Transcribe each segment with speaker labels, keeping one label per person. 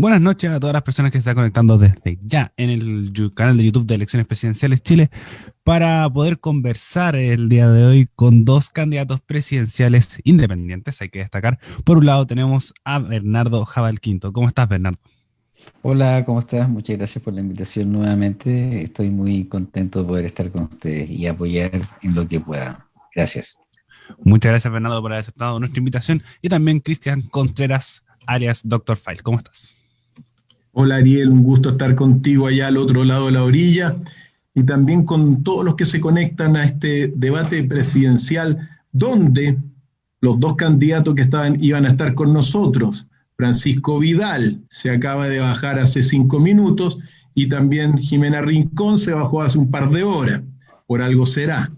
Speaker 1: Buenas noches a todas las personas que se están conectando desde ya en el canal de YouTube de Elecciones Presidenciales Chile para poder conversar el día de hoy con dos candidatos presidenciales independientes, hay que destacar. Por un lado tenemos a Bernardo Jabal Quinto. ¿Cómo estás, Bernardo?
Speaker 2: Hola, ¿cómo estás? Muchas gracias por la invitación nuevamente. Estoy muy contento de poder estar con ustedes y apoyar en lo que pueda. Gracias.
Speaker 1: Muchas gracias, Bernardo, por haber aceptado nuestra invitación. Y también Cristian Contreras, alias Doctor File. ¿Cómo estás?
Speaker 3: Hola Ariel, un gusto estar contigo allá al otro lado de la orilla y también con todos los que se conectan a este debate presidencial donde los dos candidatos que estaban iban a estar con nosotros, Francisco Vidal se acaba de bajar hace cinco minutos y también Jimena Rincón se bajó hace un par de horas, por algo será.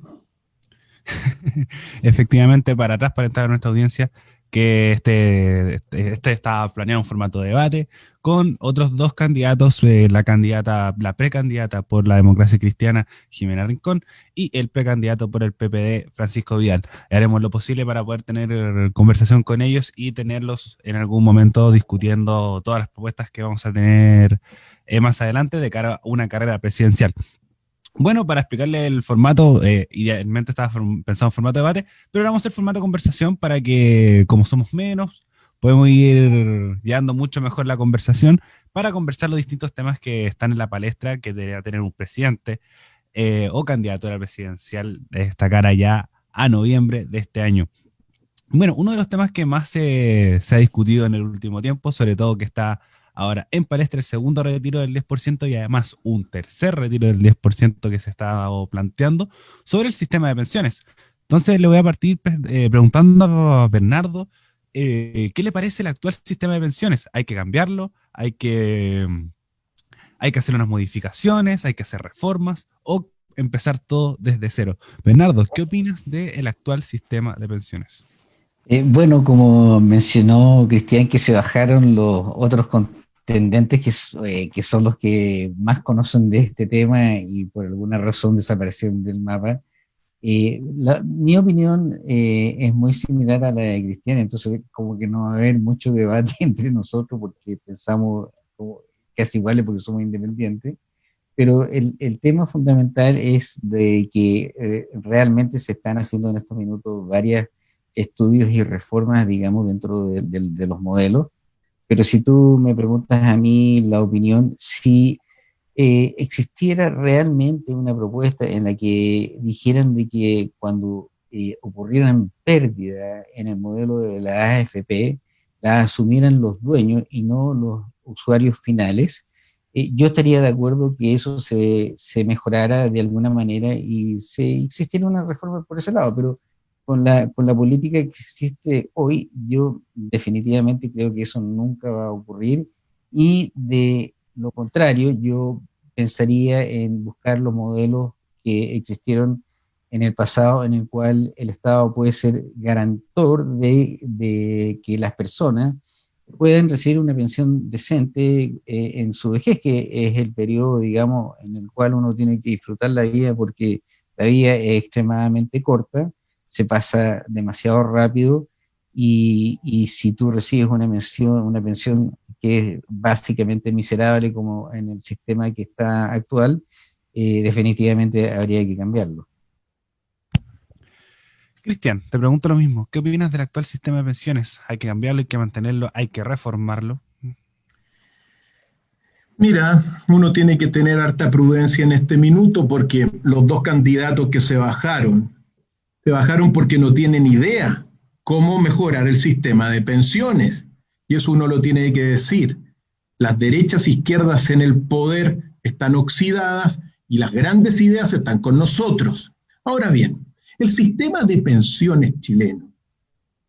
Speaker 1: Efectivamente, para atrás, para entrar a nuestra audiencia, que este, este está planeado un formato de debate con otros dos candidatos, eh, la candidata, la precandidata por la democracia cristiana, Jimena Rincón, y el precandidato por el PPD, Francisco Vidal. Haremos lo posible para poder tener conversación con ellos y tenerlos en algún momento discutiendo todas las propuestas que vamos a tener eh, más adelante de cara a una carrera presidencial. Bueno, para explicarle el formato, eh, idealmente estaba pensado en formato de debate, pero ahora vamos a formato de conversación para que, como somos menos, podemos ir llevando mucho mejor la conversación para conversar los distintos temas que están en la palestra que debería tener un presidente eh, o candidatura presidencial de esta cara ya a noviembre de este año. Bueno, uno de los temas que más se ha discutido en el último tiempo, sobre todo que está Ahora, en palestra el segundo retiro del 10% y además un tercer retiro del 10% que se está planteando sobre el sistema de pensiones. Entonces le voy a partir eh, preguntando a Bernardo, eh, ¿qué le parece el actual sistema de pensiones? ¿Hay que cambiarlo? ¿Hay que, ¿Hay que hacer unas modificaciones? ¿Hay que hacer reformas? ¿O empezar todo desde cero? Bernardo, ¿qué opinas del actual sistema de pensiones?
Speaker 2: Eh, bueno, como mencionó Cristian, que se bajaron los otros tendentes que, eh, que, son los que más conocen de este tema y por alguna razón desaparecieron del mapa. Eh, mi opinión eh, es muy similar a la de Cristian, entonces como que no va a haber mucho debate entre nosotros porque pensamos casi iguales porque somos independientes, pero el, el tema fundamental es de que realmente se están haciendo en estos minutos varios estudios y reformas, digamos, dentro de, de los modelos, pero si tú me preguntas a mí la opinión, si eh, existiera realmente una propuesta en la que dijeran de que cuando eh, ocurrieran pérdidas en el modelo de la AFP, la asumieran los dueños y no los usuarios finales, eh, yo estaría de acuerdo que eso se, se, mejorara de alguna manera y se existiera una reforma por ese lado, pero con la, con la política que existe hoy, yo definitivamente creo que eso nunca va a ocurrir y de lo contrario, yo pensaría en buscar los modelos que existieron en el pasado, en el cual el Estado puede ser garantor de, que las personas puedan recibir una pensión decente eh, en su vejez, que es el periodo, digamos, en el cual uno tiene que disfrutar la vida porque la vida es extremadamente corta se pasa demasiado rápido y, y, si tú recibes una pensión, una pensión que es básicamente miserable como en el sistema que está actual, eh, definitivamente habría que cambiarlo.
Speaker 1: Cristian, te pregunto lo mismo. ¿Qué opinas del actual sistema de pensiones? ¿Hay que cambiarlo, hay que mantenerlo, hay que reformarlo?
Speaker 3: Mira, uno tiene que tener harta prudencia en este minuto porque los dos candidatos que se bajaron, se bajaron porque no tienen idea cómo mejorar el sistema de pensiones. Y eso uno lo tiene que decir. Las derechas izquierdas en el poder están oxidadas y las grandes ideas están con nosotros. Ahora bien, el sistema de pensiones chileno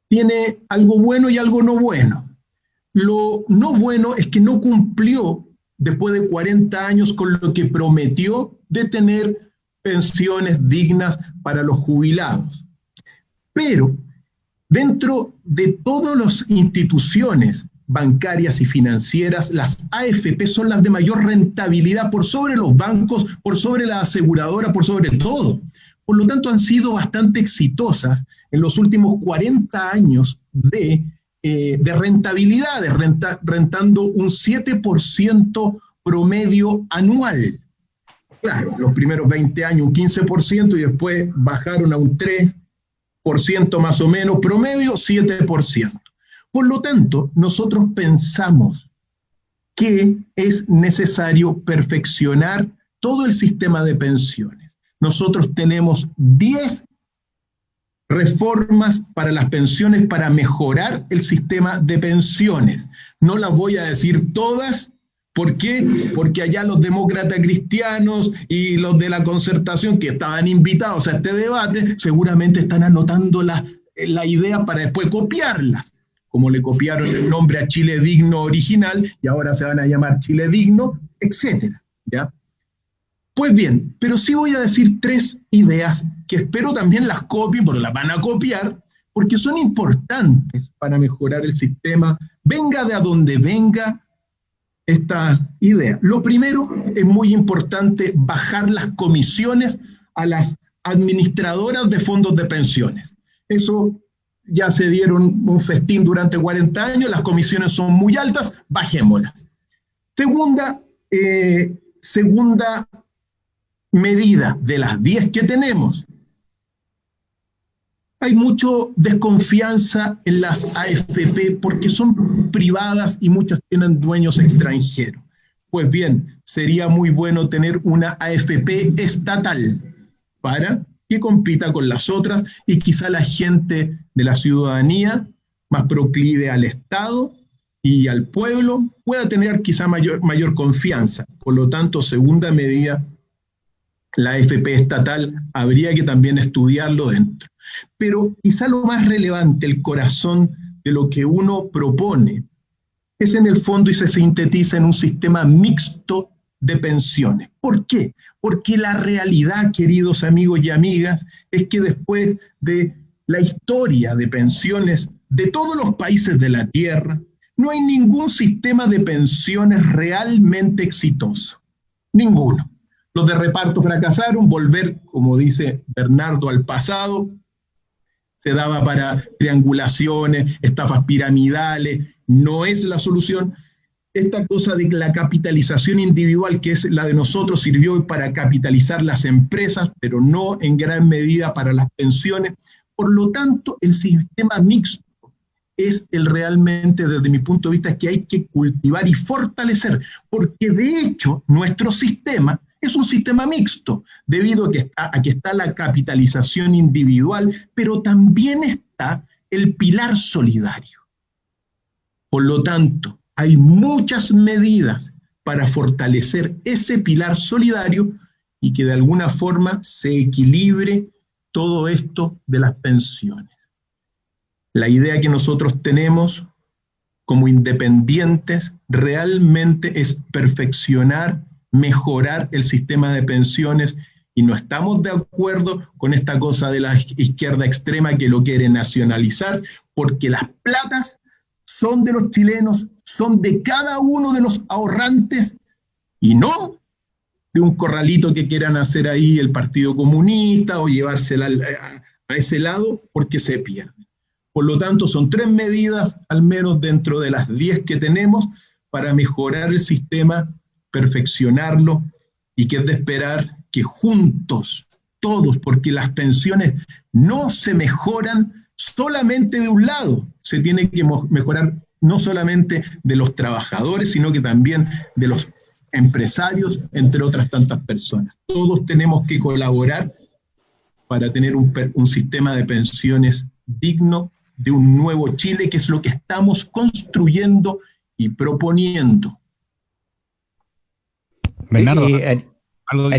Speaker 3: tiene algo bueno y algo no bueno. Lo no bueno es que no cumplió después de 40 años con lo que prometió de tener pensiones dignas para los jubilados. Pero dentro de todas las instituciones bancarias y financieras, las AFP son las de mayor rentabilidad por sobre los bancos, por sobre la aseguradora, por sobre todo. Por lo tanto, han sido bastante exitosas en los últimos 40 años de eh, rentabilidad, rentando un 7% promedio anual. Claro, los primeros 20 años un 15% y después bajaron a un 3% más o menos, promedio 7%. Por lo tanto, nosotros pensamos que es necesario perfeccionar todo el sistema de pensiones. Nosotros tenemos 10 reformas para las pensiones para mejorar el sistema de pensiones. No las voy a decir todas. ¿Por qué? Porque allá los demócratas cristianos y los de la concertación que estaban invitados a este debate seguramente están anotando la, la idea para después copiarlas como le copiaron el nombre a Chile Digno original y ahora se van a llamar Chile Digno, etcétera, ¿ya? Pues bien, pero sí voy a decir tres ideas que espero también las copien, porque las van a copiar, porque son importantes para mejorar el sistema, venga de a donde venga esta idea. Lo primero es muy importante bajar las comisiones a las administradoras de fondos de pensiones. Eso ya se dieron un festín durante 40 años, las comisiones son muy altas, bajémoslas. Segunda, eh, segunda medida de las 10 que tenemos, hay mucha desconfianza en las AFP porque son privadas y muchas tienen dueños extranjeros. Pues bien, sería muy bueno tener una AFP estatal para que compita con las otras y quizá la gente de la ciudadanía más proclive al Estado y al pueblo pueda tener quizá mayor, mayor confianza. Por lo tanto, segunda medida, la FP estatal habría que también estudiarlo dentro. Pero quizá lo más relevante, el corazón de lo que uno propone, es en el fondo y se sintetiza en un sistema mixto de pensiones. ¿Por qué? Porque la realidad, queridos amigos y amigas, es que después de la historia de pensiones de todos los países de la Tierra, no hay ningún sistema de pensiones realmente exitoso. Ninguno. Los de reparto fracasaron, volver, como dice Bernardo, al pasado, se daba para triangulaciones, estafas piramidales, no es la solución esta cosa de la capitalización individual, que es la de nosotros, sirvió para capitalizar las empresas, pero no en gran medida para las pensiones. Por lo tanto, el sistema mixto es el realmente, desde mi punto de vista, que hay que cultivar y fortalecer, porque de hecho nuestro sistema es un sistema mixto, debido a que está, está la capitalización individual, pero también está el pilar solidario. Por lo tanto, hay muchas medidas para fortalecer ese pilar solidario y que de alguna forma se equilibre todo esto de las pensiones. La idea que nosotros tenemos como independientes realmente es perfeccionar, mejorar el sistema de pensiones y no estamos de acuerdo con esta cosa de la izquierda extrema que lo quiere nacionalizar porque las platas son de los chilenos, son de cada uno de los ahorrantes y no de un corralito que quieran hacer ahí el Partido Comunista o llevársela a, ese lado porque se pierde. Por lo tanto, son tres medidas, al menos dentro de las diez que tenemos, para mejorar el sistema, perfeccionarlo y que es de esperar que juntos, todos, porque las pensiones no se mejoran solamente de un lado, se tiene que mejorar no solamente de los trabajadores, sino que también de los empresarios, entre otras tantas personas. Todos tenemos que colaborar para tener un, sistema de pensiones digno de un nuevo Chile, que es lo que estamos construyendo y proponiendo.
Speaker 2: Bernardo, eh, ¿algo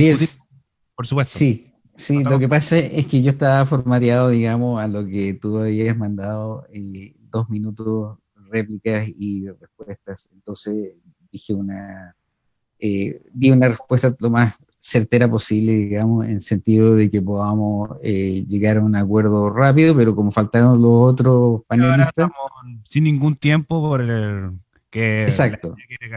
Speaker 2: Por supuesto. Sí, sí, lo que pasa es que yo estaba formateado, digamos, a lo que tú habías mandado eh, dos minutos réplicas y respuestas. Entonces dije una, eh, di una respuesta lo más certera posible, digamos, en sentido de que podamos eh, llegar a un acuerdo rápido, pero como faltaron los otros panelistas.
Speaker 1: sin ningún tiempo por el que,
Speaker 2: Exacto.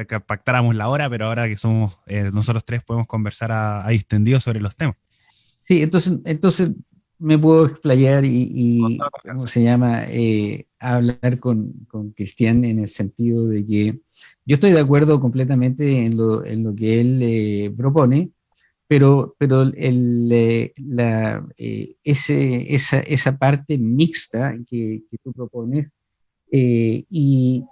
Speaker 1: que, pactáramos la hora, pero ahora que somos eh, nosotros tres podemos conversar a, a distendido sobre los temas.
Speaker 2: Sí, entonces, entonces me puedo explayar y, ¿cómo se llama? Eh, hablar con, con Cristian en el sentido de que yo estoy de acuerdo completamente en lo, en lo que él eh, propone, pero, pero el, eh, la, eh, ese, esa, esa, parte mixta que, que tú propones, y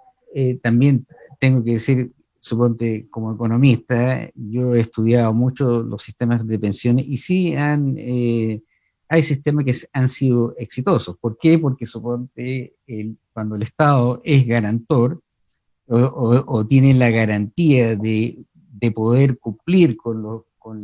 Speaker 2: también tengo que decir, suponte, como economista, yo he estudiado mucho los sistemas de pensiones y sí han, hay sistemas que han sido exitosos. ¿Por qué? Porque suponte, el, cuando el Estado es garantor, o, tienen la garantía de, poder cumplir con, lo, con,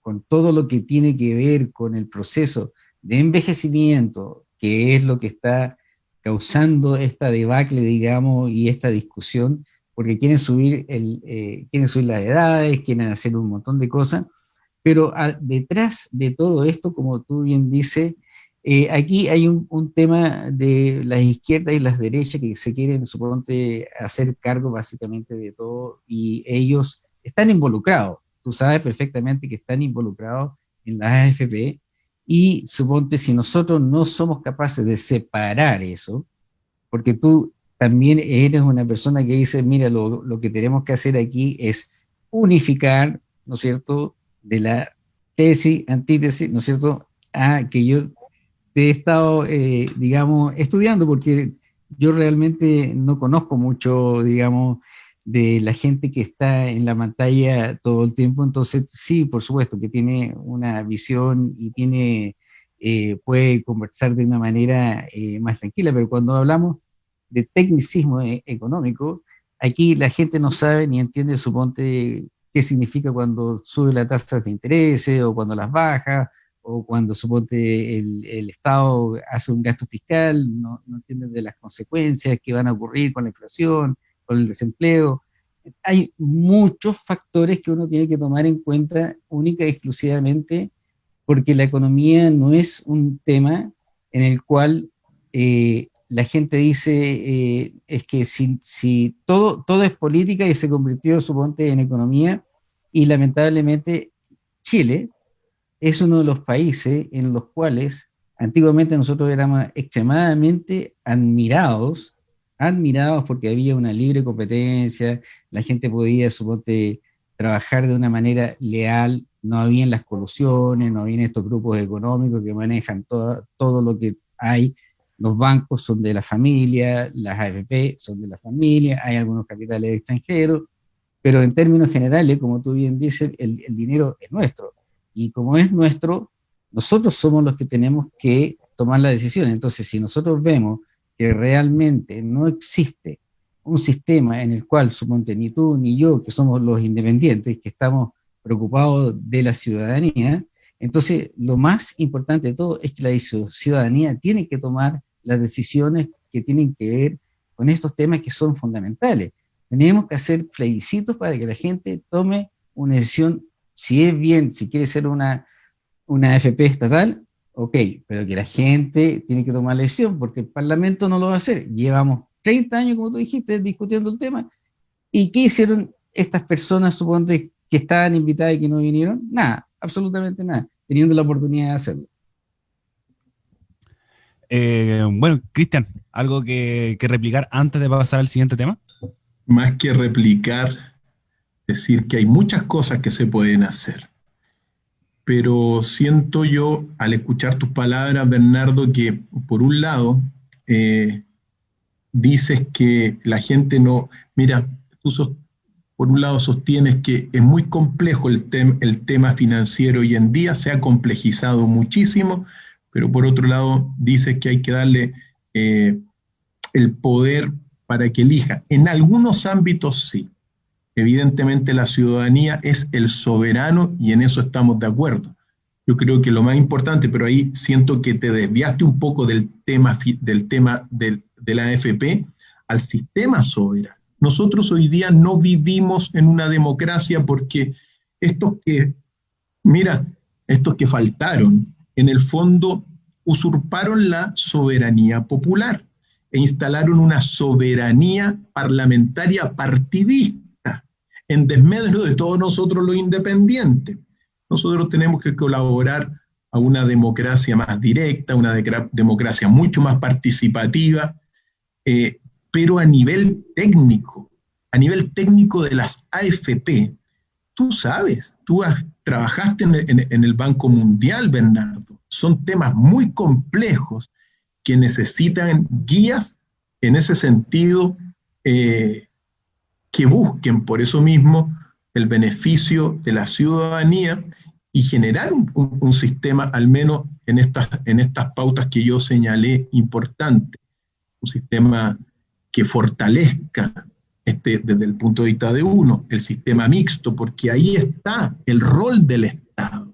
Speaker 2: con, todo lo que tiene que ver con el proceso de envejecimiento, que es lo que está causando esta debacle, digamos, y esta discusión, porque quieren subir, el, eh, quieren subir las edades, quieren hacer un montón de cosas, pero detrás de todo esto, como tú bien dices, eh, aquí hay un, tema de las izquierdas y las derechas que se quieren, suponte, hacer cargo básicamente de todo y ellos están involucrados. Tú sabes perfectamente que están involucrados en la AFP y suponte si nosotros no somos capaces de separar eso, porque tú también eres una persona que dice, mira, lo, lo que tenemos que hacer aquí es unificar, ¿no es cierto?, de la tesis, antítesis, ¿no es cierto?, a que yo he estado, eh, digamos, estudiando porque yo realmente no conozco mucho, digamos, de la gente que está en la pantalla todo el tiempo, entonces sí, por supuesto, que tiene una visión y tiene, eh, puede conversar de una manera eh, más tranquila, pero cuando hablamos de tecnicismo económico, aquí la gente no sabe ni entiende, suponte, qué significa cuando sube la tasa de interés o cuando las baja, o cuando suponte el, el, Estado hace un gasto fiscal, no, no de las consecuencias que van a ocurrir con la inflación, el desempleo. Hay muchos factores que uno tiene que tomar en cuenta única y exclusivamente porque la economía no es un tema en el cual eh, la gente dice eh, es que si, todo, todo es política y se convirtió, suponte, en economía, y lamentablemente Chile, es uno de los países en los cuales antiguamente nosotros éramos extremadamente admirados, admirados porque había una libre competencia, la gente podía, suponte, trabajar de una manera leal, no habían las colusiones, no habían estos grupos económicos que manejan todo, todo lo que hay, los bancos son de la familia, las AFP son de la familia, hay algunos capitales extranjeros, pero en términos generales, como tú bien dices, el dinero es nuestro, y como es nuestro, nosotros somos los que tenemos que tomar la decisión. Entonces, si nosotros vemos que realmente no existe un sistema en el cual, suponte, ni tú ni yo, que somos los independientes, que estamos preocupados de la ciudadanía, entonces lo más importante de todo es que la ciudadanía tiene que tomar las decisiones que tienen que ver con estos temas que son fundamentales. Tenemos que hacer plebiscitos para que la gente tome una decisión si es bien, si quiere ser una, una FP estatal, ok, pero que la gente tiene que tomar la decisión, porque el Parlamento no lo va a hacer. Llevamos 30 años, como tú dijiste, discutiendo el tema. ¿Y qué hicieron estas personas, suponte, que estaban invitadas y que no vinieron? Nada, absolutamente nada, teniendo la oportunidad de hacerlo.
Speaker 1: Eh, bueno, Cristian, ¿algo que, que replicar antes de pasar al siguiente tema?
Speaker 3: Más que replicar, decir que hay muchas cosas que se pueden hacer. Pero siento yo, al escuchar tus palabras, Bernardo, que por un lado eh, dices que la gente no, mira, tú por un lado sostienes que es muy complejo el, tema financiero hoy en día, se ha complejizado muchísimo, pero por otro lado dices que hay que darle eh, el poder para que elija. En algunos ámbitos sí, Evidentemente la ciudadanía es el soberano y en eso estamos de acuerdo. Yo creo que lo más importante, pero ahí siento que te desviaste un poco del tema, del tema del, de la AFP al sistema soberano. Nosotros hoy día no vivimos en una democracia porque estos que, mira, estos que faltaron, en el fondo usurparon la soberanía popular e instalaron una soberanía parlamentaria partidista en desmedro de todos nosotros los independientes. Nosotros tenemos que colaborar a una democracia más directa, una democracia mucho más participativa, eh, pero a nivel técnico, a nivel técnico de las AFP, tú sabes, tú trabajaste en, el Banco Mundial, Bernardo, son temas muy complejos que necesitan guías en ese sentido eh, que busquen por eso mismo el beneficio de la ciudadanía y generar un, sistema, al menos en estas, en estas pautas que yo señalé, importante, un sistema que fortalezca este, desde el punto de vista de uno, el sistema mixto, porque ahí está el rol del Estado.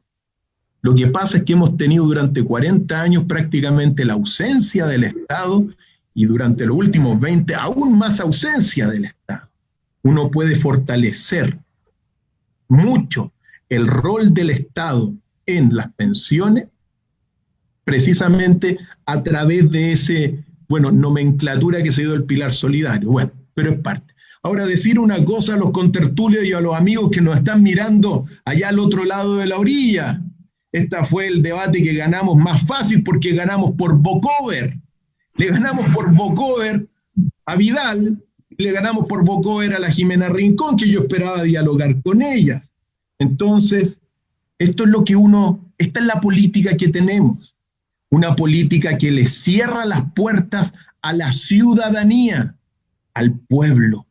Speaker 3: Lo que pasa es que hemos tenido durante 40 años prácticamente la ausencia del Estado y durante los últimos 20 aún más ausencia del Estado. Uno puede fortalecer mucho el rol del Estado en las pensiones precisamente a través de ese, bueno, nomenclatura que se dio el pilar solidario. Bueno, pero es parte. Ahora, decir una cosa a los contertulios y a los amigos que nos están mirando allá al otro lado de la orilla. Este fue el debate que ganamos más fácil porque ganamos por Bocover. Le ganamos por Bocover a Vidal, le ganamos por Bocover a la Jimena Rincón, que yo esperaba dialogar con ellas. Entonces, esto es lo que uno, esta es la política que tenemos. Una política que le cierra las puertas a la ciudadanía, al pueblo.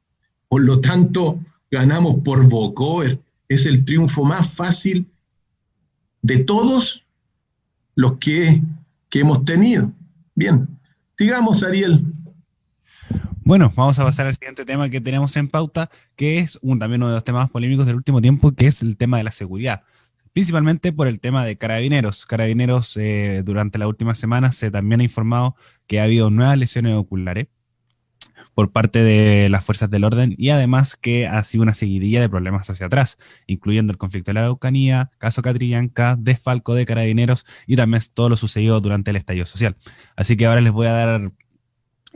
Speaker 3: Por lo tanto, ganamos por Bocover. Es el triunfo más fácil de todos los que, hemos tenido. Bien, sigamos, Ariel.
Speaker 1: Bueno, vamos a pasar al siguiente tema que tenemos en pauta, que es un, también uno de los temas polémicos del último tiempo, que es el tema de la seguridad. Principalmente por el tema de carabineros. Carabineros, eh, durante la última semana se también ha informado que ha habido nuevas lesiones oculares por parte de las fuerzas del orden y además que ha sido una seguidilla de problemas hacia atrás, incluyendo el conflicto de la Araucanía, caso Catrillanca, desfalco de carabineros y también todo lo sucedido durante el estallido social. Así que ahora les voy a dar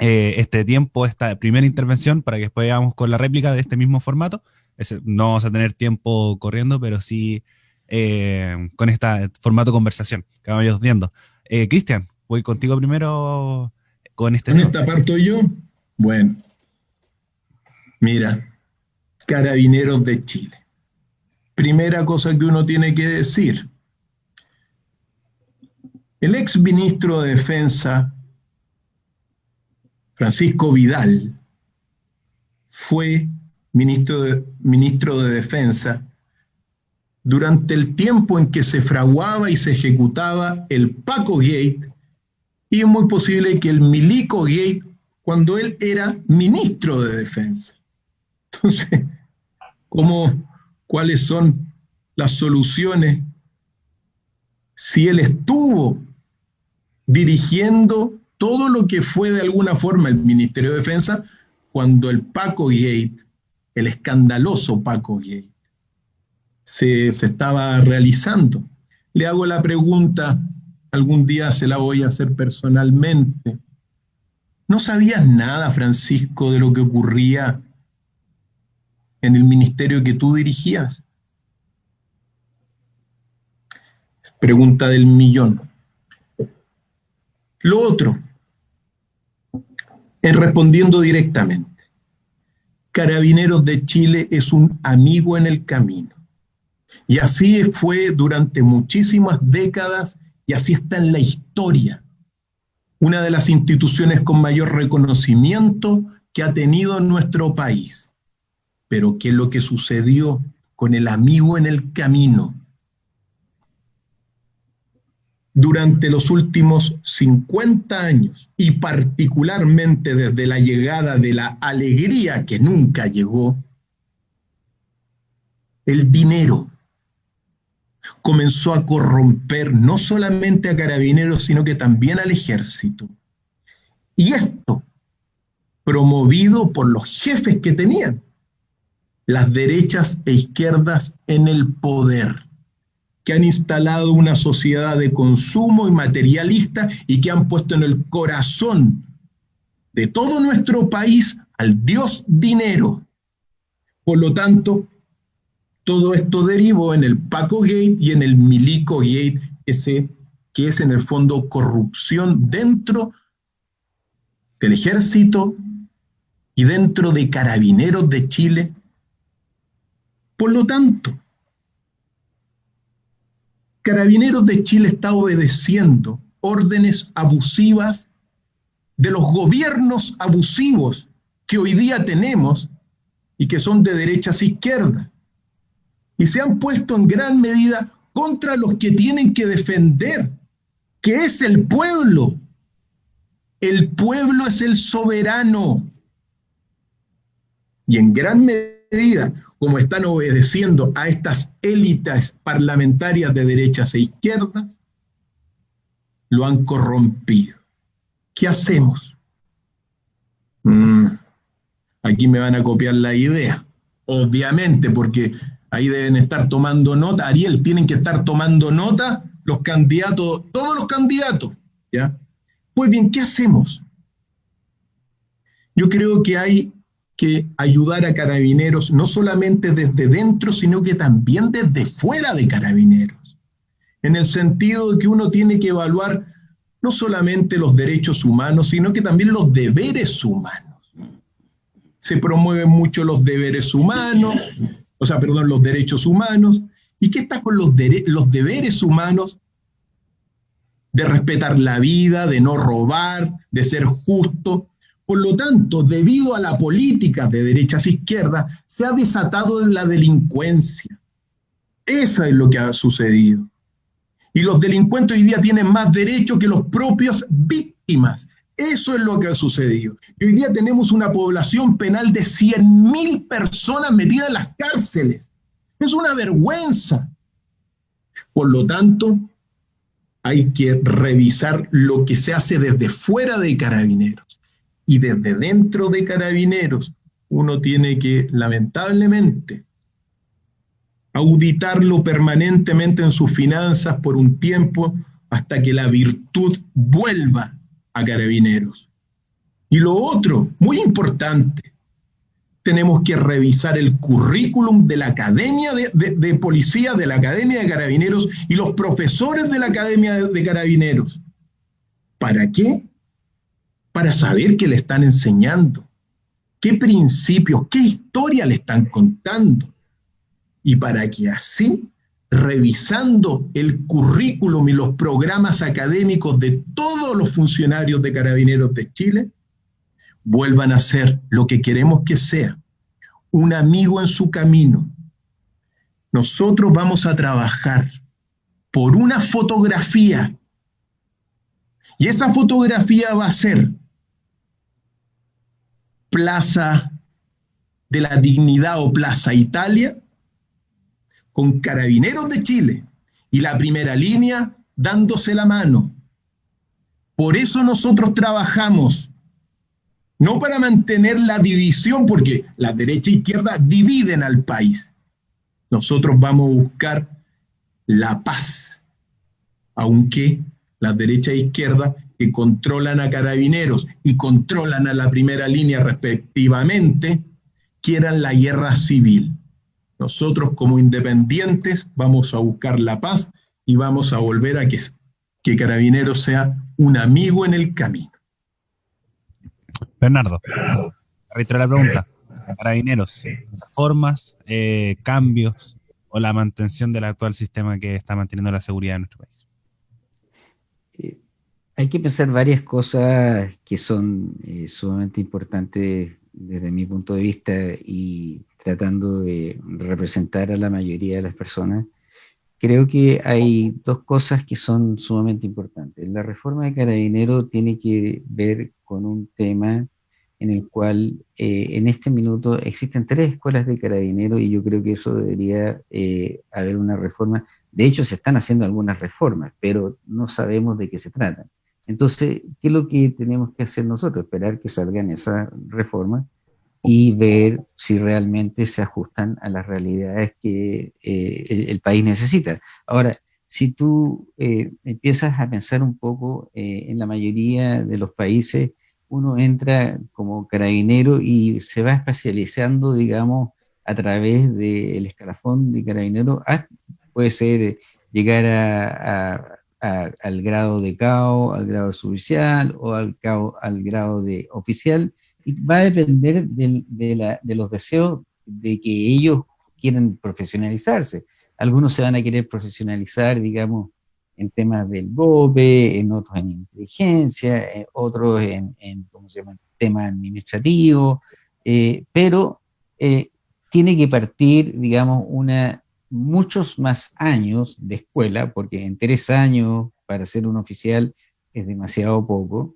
Speaker 1: eh, este tiempo, esta primera intervención, para que después vayamos con la réplica de este mismo formato. no vamos a tener tiempo corriendo, pero sí eh, con este formato conversación que vamos viendo. Eh, Cristian, voy contigo primero con este...
Speaker 3: ¿En esta parto yo? Bueno, mira, carabineros de Chile. Primera cosa que uno tiene que decir. El ex ministro de Defensa, Francisco Vidal, fue ministro de, ministro de Defensa durante el tiempo en que se fraguaba y se ejecutaba el Paco Gate, y es muy posible que el Milico Gate cuando él era ministro de Defensa. Entonces, ¿cómo, ¿cuáles son las soluciones si él estuvo dirigiendo todo lo que fue de alguna forma el Ministerio de Defensa cuando el Paco Gate, el escandaloso Paco Gate, se, se estaba realizando? Le hago la pregunta, algún día se la voy a hacer personalmente. ¿No sabías nada, Francisco, de lo que ocurría en el ministerio que tú dirigías? Pregunta del millón. Lo otro, en respondiendo directamente, Carabineros de Chile es un amigo en el camino. Y así fue durante muchísimas décadas y así está en la historia una de las instituciones con mayor reconocimiento que ha tenido nuestro país. Pero ¿qué es lo que sucedió con el amigo en el camino? Durante los últimos 50 años y particularmente desde la llegada de la alegría que nunca llegó, el dinero comenzó a corromper no solamente a carabineros, sino que también al ejército. Y esto promovido por los jefes que tenían, las derechas e izquierdas en el poder, que han instalado una sociedad de consumo y materialista y que han puesto en el corazón de todo nuestro país al dios dinero. Por lo tanto, todo esto derivó en el Paco Gate y en el Milico Gate que se que es en el fondo corrupción dentro del ejército y dentro de carabineros de Chile. Por lo tanto, Carabineros de Chile está obedeciendo órdenes abusivas de los gobiernos abusivos que hoy día tenemos y que son de derechas e izquierdas. Y se han puesto en gran medida contra los que tienen que defender, que es el pueblo. El pueblo es el soberano. Y en gran medida, como están obedeciendo a estas élites parlamentarias de derechas e izquierdas, lo han corrompido. ¿Qué hacemos? Mm, aquí me van a copiar la idea, obviamente, porque ahí deben estar tomando nota. Ariel, tienen que estar tomando nota los candidatos, todos los candidatos, ¿ya? Pues bien, ¿qué hacemos? Yo creo que hay que ayudar a carabineros no solamente desde dentro, sino que también desde fuera de carabineros, en el sentido de que uno tiene que evaluar no solamente los derechos humanos, sino que también los deberes humanos. Se promueven mucho los deberes humanos, o sea, perdón, los derechos humanos. ¿Y qué está con los, los deberes humanos? De respetar la vida, de no robar, de ser justo, por lo tanto, debido a la política de derechas izquierdas, se ha desatado la delincuencia. Eso es lo que ha sucedido. Y los delincuentes hoy día tienen más derechos que los propios víctimas. Eso es lo que ha sucedido. Y hoy día tenemos una población penal de 100.000 personas metidas en las cárceles. Es una vergüenza. Por lo tanto, hay que revisar lo que se hace desde fuera de carabineros y desde dentro de carabineros uno tiene que, lamentablemente, auditarlo permanentemente en sus finanzas por un tiempo hasta que la virtud vuelva a carabineros. Y lo otro, muy importante, tenemos que revisar el currículum de la Academia de, Policía, de la Academia de Carabineros y los profesores de la Academia de Carabineros. ¿Para qué? Para saber qué le están enseñando, qué principios, qué historia le están contando. Y para que así, revisando el currículum y los programas académicos de todos los funcionarios de Carabineros de Chile, vuelvan a ser lo que queremos que sea, un amigo en su camino. Nosotros vamos a trabajar por una fotografía y esa fotografía va a ser Plaza de la Dignidad o Plaza Italia, con carabineros de Chile y la primera línea dándose la mano. Por eso nosotros trabajamos, no para mantener la división, porque la derecha e izquierda dividen al país. Nosotros vamos a buscar la paz, aunque la derecha e izquierda que controlan a carabineros y controlan a la primera línea respectivamente, quieran la guerra civil. Nosotros como independientes vamos a buscar la paz y vamos a volver a que, que Carabineros sea un amigo en el camino.
Speaker 1: Bernardo, reitero la pregunta. Carabineros, formas, eh, cambios o la mantención del actual sistema que está manteniendo la seguridad en nuestro país?
Speaker 2: Hay que pensar varias cosas que son eh, sumamente importantes desde mi punto de vista y tratando de representar a la mayoría de las personas. Creo que hay dos cosas que son sumamente importantes. La reforma de Carabinero tiene que ver con un tema en el cual eh, en este minuto existen tres escuelas de Carabinero y yo creo que eso debería eh, haber una reforma. De hecho, se están haciendo algunas reformas, pero no sabemos de qué se tratan. Entonces, ¿qué es lo que tenemos que hacer nosotros? Esperar que salgan esas reformas y ver si realmente se ajustan a las realidades que eh, el, país necesita. Ahora, si tú eh, empiezas a pensar un poco eh, en la mayoría de los países, uno entra como carabinero y se va especializando, digamos, a través del escalafón de carabinero, puede ser llegar a al grado de CAO, al grado de o al, al grado de oficial, y va a depender de, los deseos de que ellos quieren profesionalizarse. Algunos se van a querer profesionalizar, digamos, en temas del GOPE, en otros en inteligencia, eh, otros en, ¿cómo se llama?, temas administrativos, eh, pero eh, tiene que partir, digamos, una, muchos más años de escuela, porque en tres años para ser un oficial es demasiado poco,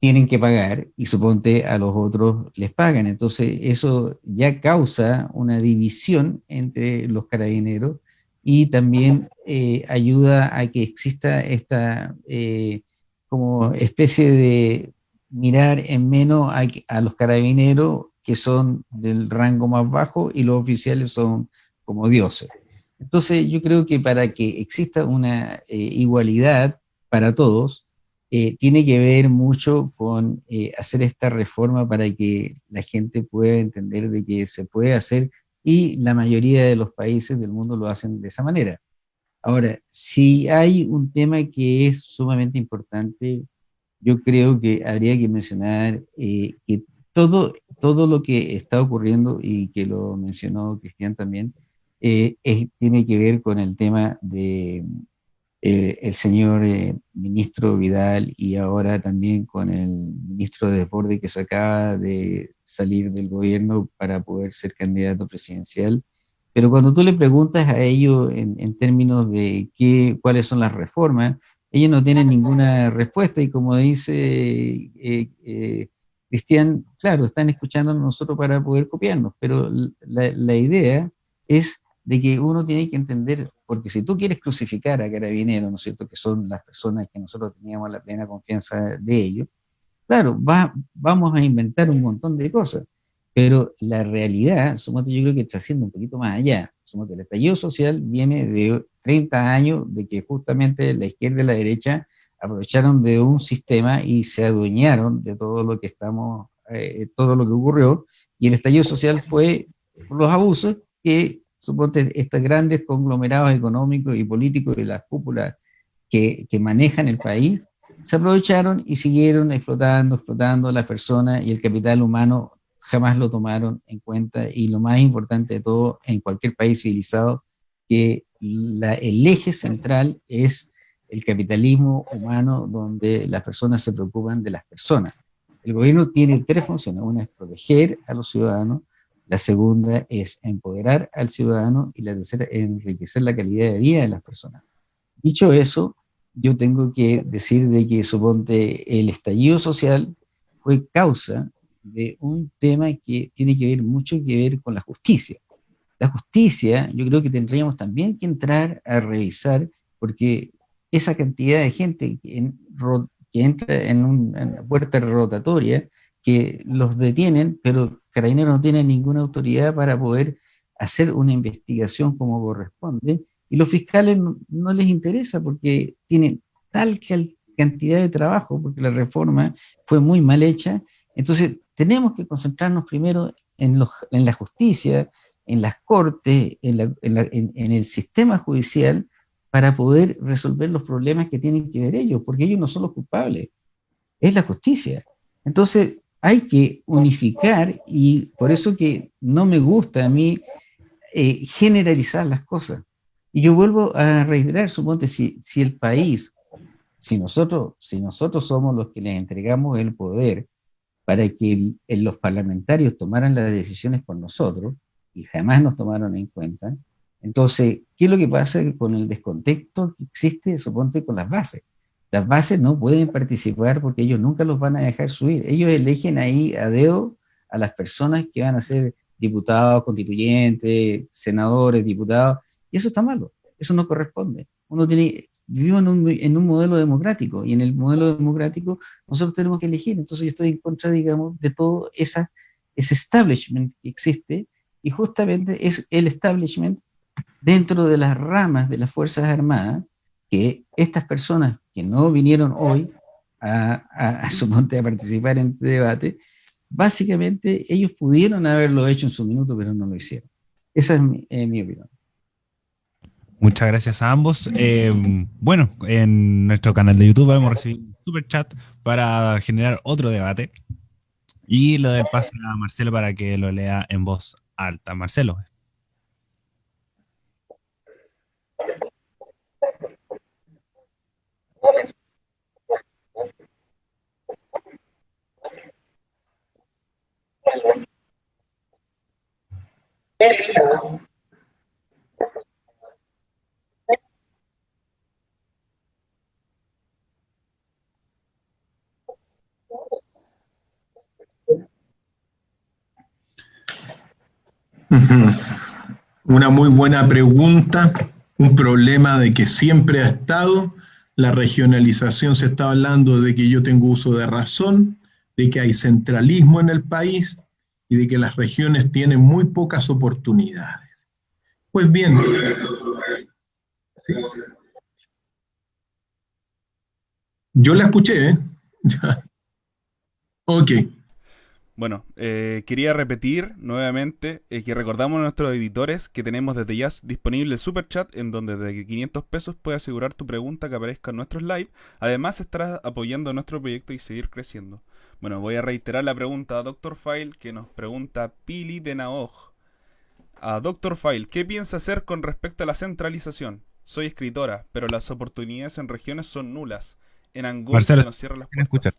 Speaker 2: tienen que pagar y suponte a los otros les pagan. Entonces eso ya causa una división entre los carabineros y también eh, ayuda a que exista esta eh, como especie de mirar en menos a, a los carabineros que son del rango más bajo y los oficiales son como dioses. Entonces yo creo que para que exista una eh, igualdad para todos, eh, tiene que ver mucho con eh, hacer esta reforma para que la gente pueda entender de que se puede hacer y la mayoría de los países del mundo lo hacen de esa manera. Ahora, si hay un tema que es sumamente importante, yo creo que habría que mencionar que todo, todo lo que está ocurriendo y que lo mencionó Cristian también, eh, tiene que ver con el tema de eh, el señor eh, ministro Vidal y ahora también con el ministro de Deporte que se acaba de salir del gobierno para poder ser candidato presidencial. Pero cuando tú le preguntas a ellos en, términos de qué, cuáles son las reformas, ellos no tienen ninguna respuesta y como dice Cristian, claro, están escuchando a nosotros para poder copiarnos, pero la idea es de que uno tiene que entender, porque si tú quieres crucificar a carabineros, ¿no es cierto?, que son las personas que nosotros teníamos la plena confianza de ellos, claro, va, vamos a inventar un montón de cosas, pero la realidad, sumote, yo creo que trasciende un poquito más allá. Sumote, el estallido social viene de 30 años de que justamente la izquierda y la derecha aprovecharon de un sistema y se adueñaron de todo lo que estamos, eh, todo lo que ocurrió, y el estallido social fue los abusos que suponte estos grandes conglomerados económicos y políticos de las cúpulas que, que, manejan el país, se aprovecharon y siguieron explotando, explotando a las personas y el capital humano jamás lo tomaron en cuenta y lo más importante de todo en cualquier país civilizado, que la, el eje central es el capitalismo humano donde las personas se preocupan de las personas. El gobierno tiene tres funciones, una es proteger a los ciudadanos, la segunda es empoderar al ciudadano y la tercera es enriquecer la calidad de vida de las personas. Dicho eso, yo tengo que decir de que suponte el estallido social fue causa de un tema que tiene que ver mucho que ver con la justicia. La justicia, yo creo que tendríamos también que entrar a revisar, porque esa cantidad de gente que, entra en una puerta rotatoria, que los detienen, pero Carabineros no tiene ninguna autoridad para poder hacer una investigación como corresponde, y los fiscales no, les interesa porque tienen tal cantidad de trabajo, porque la reforma fue muy mal hecha, entonces tenemos que concentrarnos primero en, en la justicia, en las cortes, en, en, el sistema judicial, para poder resolver los problemas que tienen que ver ellos, porque ellos no son los culpables, es la justicia. Entonces, hay que unificar y por eso que no me gusta a mí eh, generalizar las cosas. Y yo vuelvo a reiterar, suponte, si, si el país, si nosotros, si nosotros somos los que les entregamos el poder para que los parlamentarios tomaran las decisiones por nosotros, y jamás nos tomaron en cuenta, entonces, ¿qué es lo que pasa con el descontexto que existe, suponte, con las bases? Las bases no pueden participar porque ellos nunca los van a dejar subir. Ellos eligen ahí a dedo a las personas que van a ser diputados, constituyentes, senadores, diputados, y eso está malo, eso no corresponde. Uno tiene, vivimos en un, en un modelo democrático, y en el modelo democrático nosotros tenemos que elegir, entonces yo estoy en contra, digamos, de todo ese establishment que existe, y justamente es el establishment dentro de las ramas de las Fuerzas Armadas, que estas personas que no vinieron hoy a, a, a, a participar en este debate, básicamente ellos pudieron haberlo hecho en su minuto, pero no lo hicieron. Esa es mi, mi opinión.
Speaker 1: Muchas gracias a ambos. Eh, bueno, en nuestro canal de YouTube hemos recibido un super chat para generar otro debate. Y lo del pase a Marcelo para que lo lea en voz alta. Marcelo.
Speaker 3: Una muy buena pregunta, un problema de que siempre ha estado. La regionalización se está hablando de que yo tengo uso de razón, de que hay centralismo en el país y de que las regiones tienen muy pocas oportunidades. Pues bien, yo la escuché, ¿eh? ok.
Speaker 4: Bueno, eh, quería repetir nuevamente eh, que recordamos a nuestros editores que tenemos desde ya disponible el super chat en donde desde 500 pesos puedes asegurar tu pregunta que aparezca en nuestros live. Además estarás apoyando nuestro proyecto y seguir creciendo. Bueno, voy a reiterar la pregunta a Dr. File que nos pregunta Pili de Naoj. A Dr. File, ¿qué piensa hacer con respecto a la centralización? Soy escritora, pero las oportunidades en regiones son nulas. En Angola se nos cierran las puertas.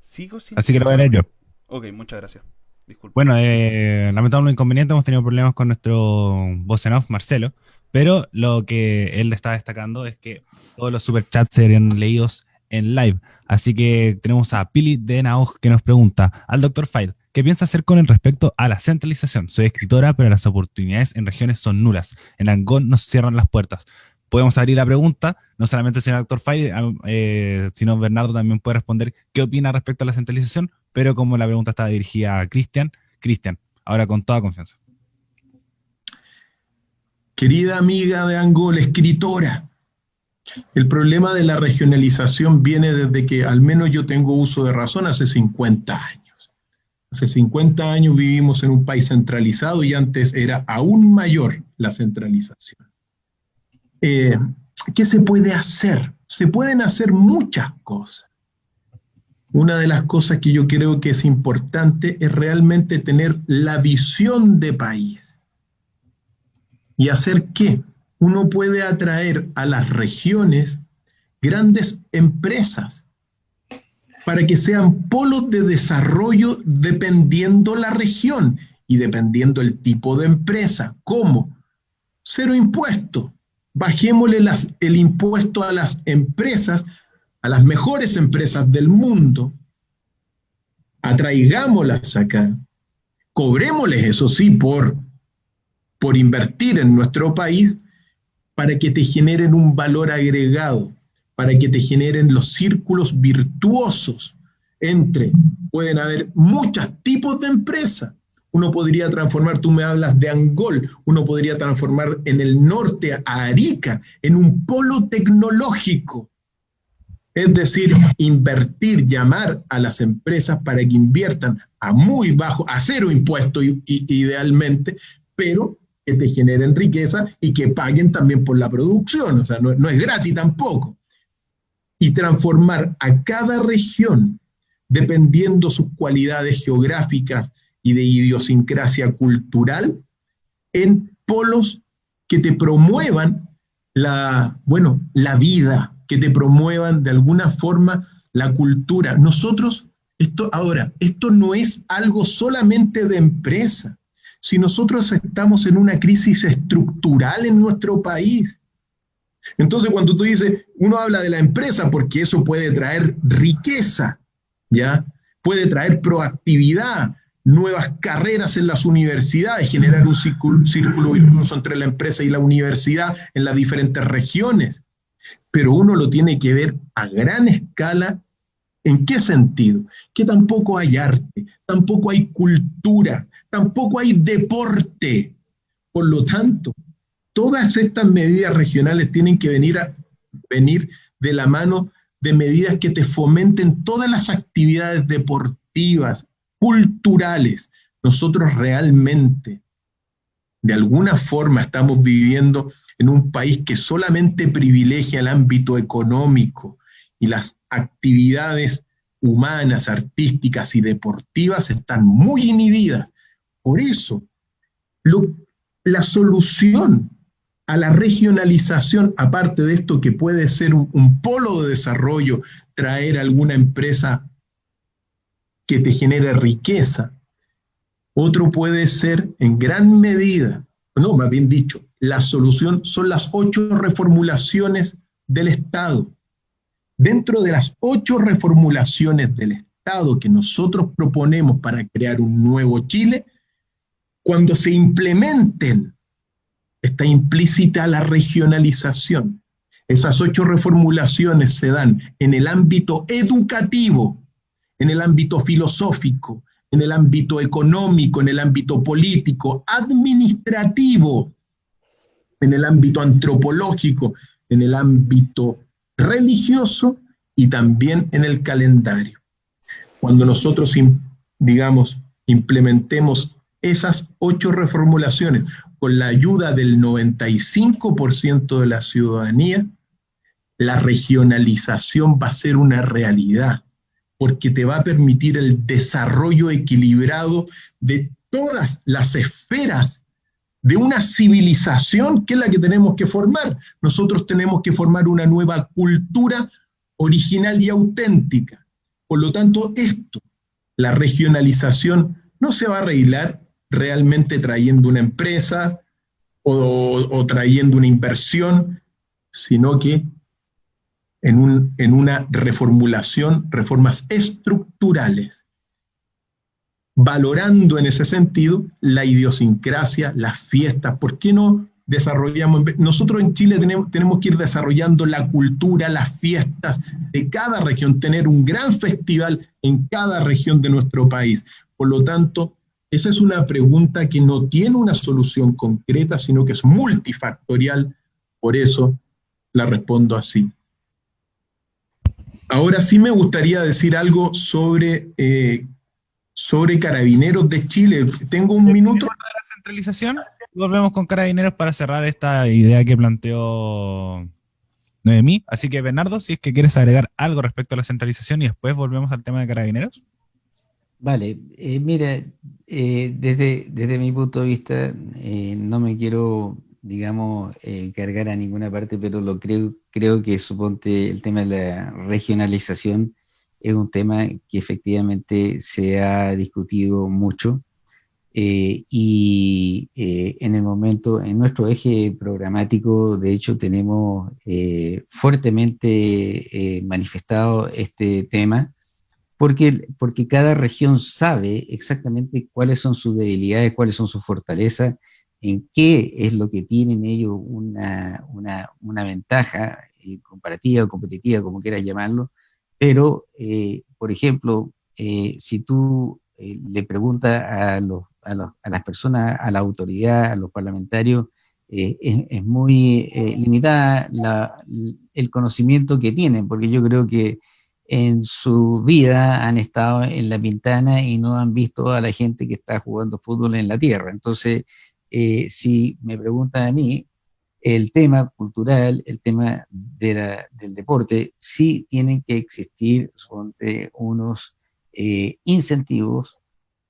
Speaker 1: ¿Sigo Así que lo voy a leer yo.
Speaker 4: Ok, muchas gracias. Disculpe.
Speaker 1: Bueno, eh, lamentable inconveniente, hemos tenido problemas con nuestro voz en off, Marcelo, pero lo que él está destacando es que todos los superchats serían leídos en live. Así que tenemos a Pili de Naoj que nos pregunta al Dr. File, ¿qué piensa hacer con el respecto a la centralización? Soy escritora, pero las oportunidades en regiones son nulas. En Angón nos cierran las puertas. Podemos abrir la pregunta, no solamente el señor Dr. File, eh, sino Bernardo también puede responder qué opina respecto a la centralización, pero como la pregunta está dirigida a Cristian, Cristian, ahora con toda confianza.
Speaker 3: Querida amiga de Angola, escritora, el problema de la regionalización viene desde que al menos yo tengo uso de razón hace 50 años. Hace 50 años vivimos en un país centralizado y antes era aún mayor la centralización. Eh, ¿Qué se puede hacer? Se pueden hacer muchas cosas una de las cosas que yo creo que es importante es realmente tener la visión de país. ¿Y hacer qué? Uno puede atraer a las regiones grandes empresas para que sean polos de desarrollo dependiendo la región y dependiendo el tipo de empresa. ¿Cómo? Cero impuesto. Bajémosle el impuesto a las empresas a las mejores empresas del mundo, atraigámoslas acá, cobrémosles, eso sí, por, por invertir en nuestro país, para que te generen un valor agregado, para que te generen los círculos virtuosos entre, pueden haber muchos tipos de empresas. Uno podría transformar, tú me hablas de Angol, uno podría transformar en el norte a Arica en un polo tecnológico, es decir, invertir, llamar a las empresas para que inviertan a muy bajo, a cero impuesto idealmente, pero que te generen riqueza y que paguen también por la producción, o sea, no, no es gratis tampoco. Y transformar a cada región, dependiendo sus cualidades geográficas y de idiosincrasia cultural, en polos que te promuevan la, bueno, la vida, que te promuevan de alguna forma la cultura. Nosotros, esto ahora, esto no es algo solamente de empresa. Si nosotros estamos en una crisis estructural en nuestro país, entonces cuando tú dices, uno habla de la empresa porque eso puede traer riqueza, ¿ya? Puede traer proactividad, nuevas carreras en las universidades, generar un círculo, círculo virtuoso entre la empresa y la universidad en las diferentes regiones pero uno lo tiene que ver a gran escala. ¿En qué sentido? Que tampoco hay arte, tampoco hay cultura, tampoco hay deporte. Por lo tanto, todas estas medidas regionales tienen que venir, a, venir de la mano de medidas que te fomenten todas las actividades deportivas, culturales. Nosotros realmente de alguna forma estamos viviendo en un país que solamente privilegia el ámbito económico y las actividades humanas, artísticas y deportivas están muy inhibidas. Por eso, la solución a la regionalización, aparte de esto que puede ser un, polo de desarrollo, traer alguna empresa que te genere riqueza, otro puede ser en gran medida, no, más bien dicho, la solución son las ocho reformulaciones del Estado. Dentro de las ocho reformulaciones del Estado que nosotros proponemos para crear un nuevo Chile, cuando se implementen, está implícita la regionalización. Esas ocho reformulaciones se dan en el ámbito educativo, en el ámbito filosófico, en el ámbito económico, en el ámbito político, administrativo, en el ámbito antropológico, en el ámbito religioso y también en el calendario. Cuando nosotros, digamos, implementemos esas ocho reformulaciones con la ayuda del 95% de la ciudadanía, la regionalización va a ser una realidad, porque te va a permitir el desarrollo equilibrado de todas las esferas de una civilización que es la que tenemos que formar. Nosotros tenemos que formar una nueva cultura original y auténtica. Por lo tanto, esto, la regionalización, no se va a arreglar realmente trayendo una empresa o, trayendo una inversión, sino que en, un, en una reformulación, reformas estructurales, valorando en ese sentido la idiosincrasia, las fiestas. ¿Por qué no desarrollamos? Nosotros en Chile tenemos, tenemos que ir desarrollando la cultura, las fiestas de cada región, tener un gran festival en cada región de nuestro país. Por lo tanto, esa es una pregunta que no tiene una solución concreta, sino que es multifactorial, por eso la respondo así. Ahora sí me gustaría decir algo sobre, eh, sobre Carabineros de Chile. Tengo un minuto.
Speaker 1: la centralización? Volvemos con Carabineros para cerrar esta idea que planteó Noemí. Así que, Bernardo, si es que quieres agregar algo respecto a la centralización y después volvemos al tema de Carabineros.
Speaker 2: Vale, eh, mira, eh, desde, desde mi punto de vista, eh, no me quiero, digamos, cargar a ninguna parte, pero lo creo, creo que suponte el tema de la regionalización es un tema que efectivamente se ha discutido mucho. y en el momento, en nuestro eje programático, de hecho, tenemos fuertemente manifestado este tema porque, porque cada región sabe exactamente cuáles son sus debilidades, cuáles son sus fortalezas, en qué es lo que tienen ellos una, una, una ventaja eh, comparativa o competitiva, como quieras llamarlo, pero, eh, por ejemplo, eh, si tú le preguntas a, los, a, los, a, las personas, a la autoridad, a los parlamentarios, es, es, muy limitada la, el conocimiento que tienen, porque yo creo que en su vida han estado en la pintana y no han visto a la gente que está jugando fútbol en la tierra. Entonces, eh, si me preguntan a mí, el tema cultural, el tema del deporte, sí tienen que existir unos eh, incentivos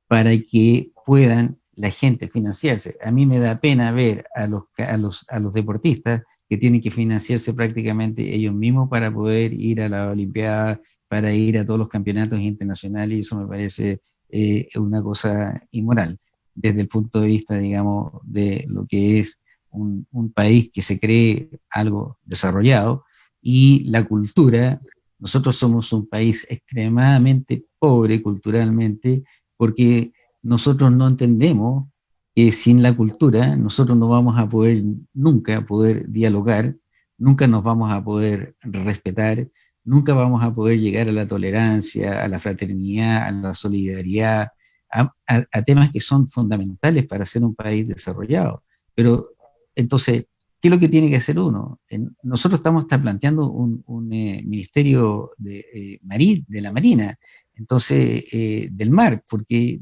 Speaker 2: para que puedan la gente financiarse. A mí me da pena ver a los, a los, a los deportistas que tienen que financiarse prácticamente ellos mismos para poder ir a la Olimpiada, para ir a todos los campeonatos internacionales, y eso me parece eh, una cosa inmoral, desde el punto de vista, digamos, de lo que es un, un país que se cree algo desarrollado, y la cultura, nosotros somos un país extremadamente pobre culturalmente, porque nosotros no entendemos que sin la cultura nosotros no vamos a poder nunca poder dialogar, nunca nos vamos a poder respetar, nunca vamos a poder llegar a la tolerancia, a la fraternidad, a la solidaridad, a, temas que son fundamentales para ser un país desarrollado. Pero entonces, ¿qué es lo que tiene que hacer uno? nosotros estamos planteando un, eh, ministerio de, eh, de la Marina, entonces, eh, del mar, porque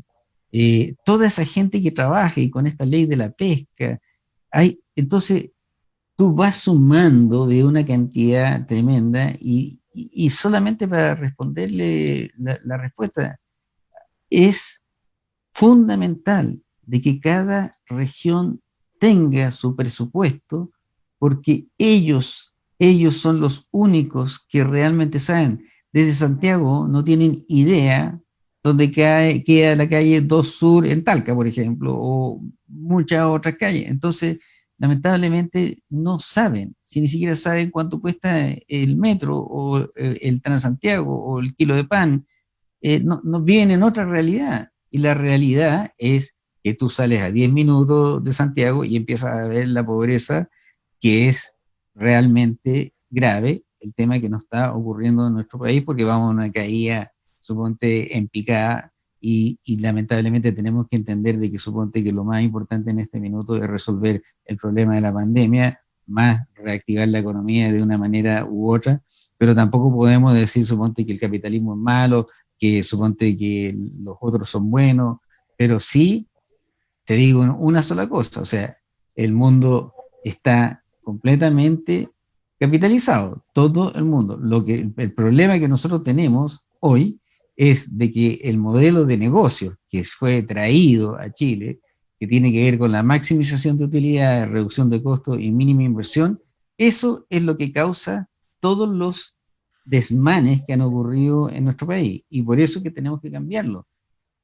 Speaker 2: eh, toda esa gente que trabaja y con esta ley de la pesca, hay, entonces tú vas sumando de una cantidad tremenda y, solamente para responderle la, respuesta, es fundamental de que cada región tenga su presupuesto porque ellos, ellos son los únicos que realmente saben. Desde Santiago no tienen idea donde queda la calle 2 Sur en Talca, por ejemplo, o muchas otras calles. Entonces, lamentablemente no saben, si ni siquiera saben cuánto cuesta el metro o eh, el Transantiago o el kilo de pan, eh, no, viven en otra realidad. Y la realidad es que tú sales a 10 minutos de Santiago y empiezas a ver la pobreza que es realmente grave, el tema que nos está ocurriendo en nuestro país, porque vamos a una caída, suponte, en picada y, lamentablemente tenemos que entender de que suponte que lo más importante en este minuto es resolver el problema de la pandemia, más reactivar la economía de una manera u otra, pero tampoco podemos decir, suponte, que el capitalismo es malo, que suponte que los otros son buenos, pero sí, te digo una sola cosa, o sea, el mundo está completamente capitalizado, todo el mundo. Lo que, el problema que nosotros tenemos hoy es de que el modelo de negocio que fue traído a Chile, que tiene que ver con la maximización de utilidad, reducción de costos y mínima inversión, eso es lo que causa todos los desmanes que han ocurrido en nuestro país y por eso que tenemos que cambiarlo.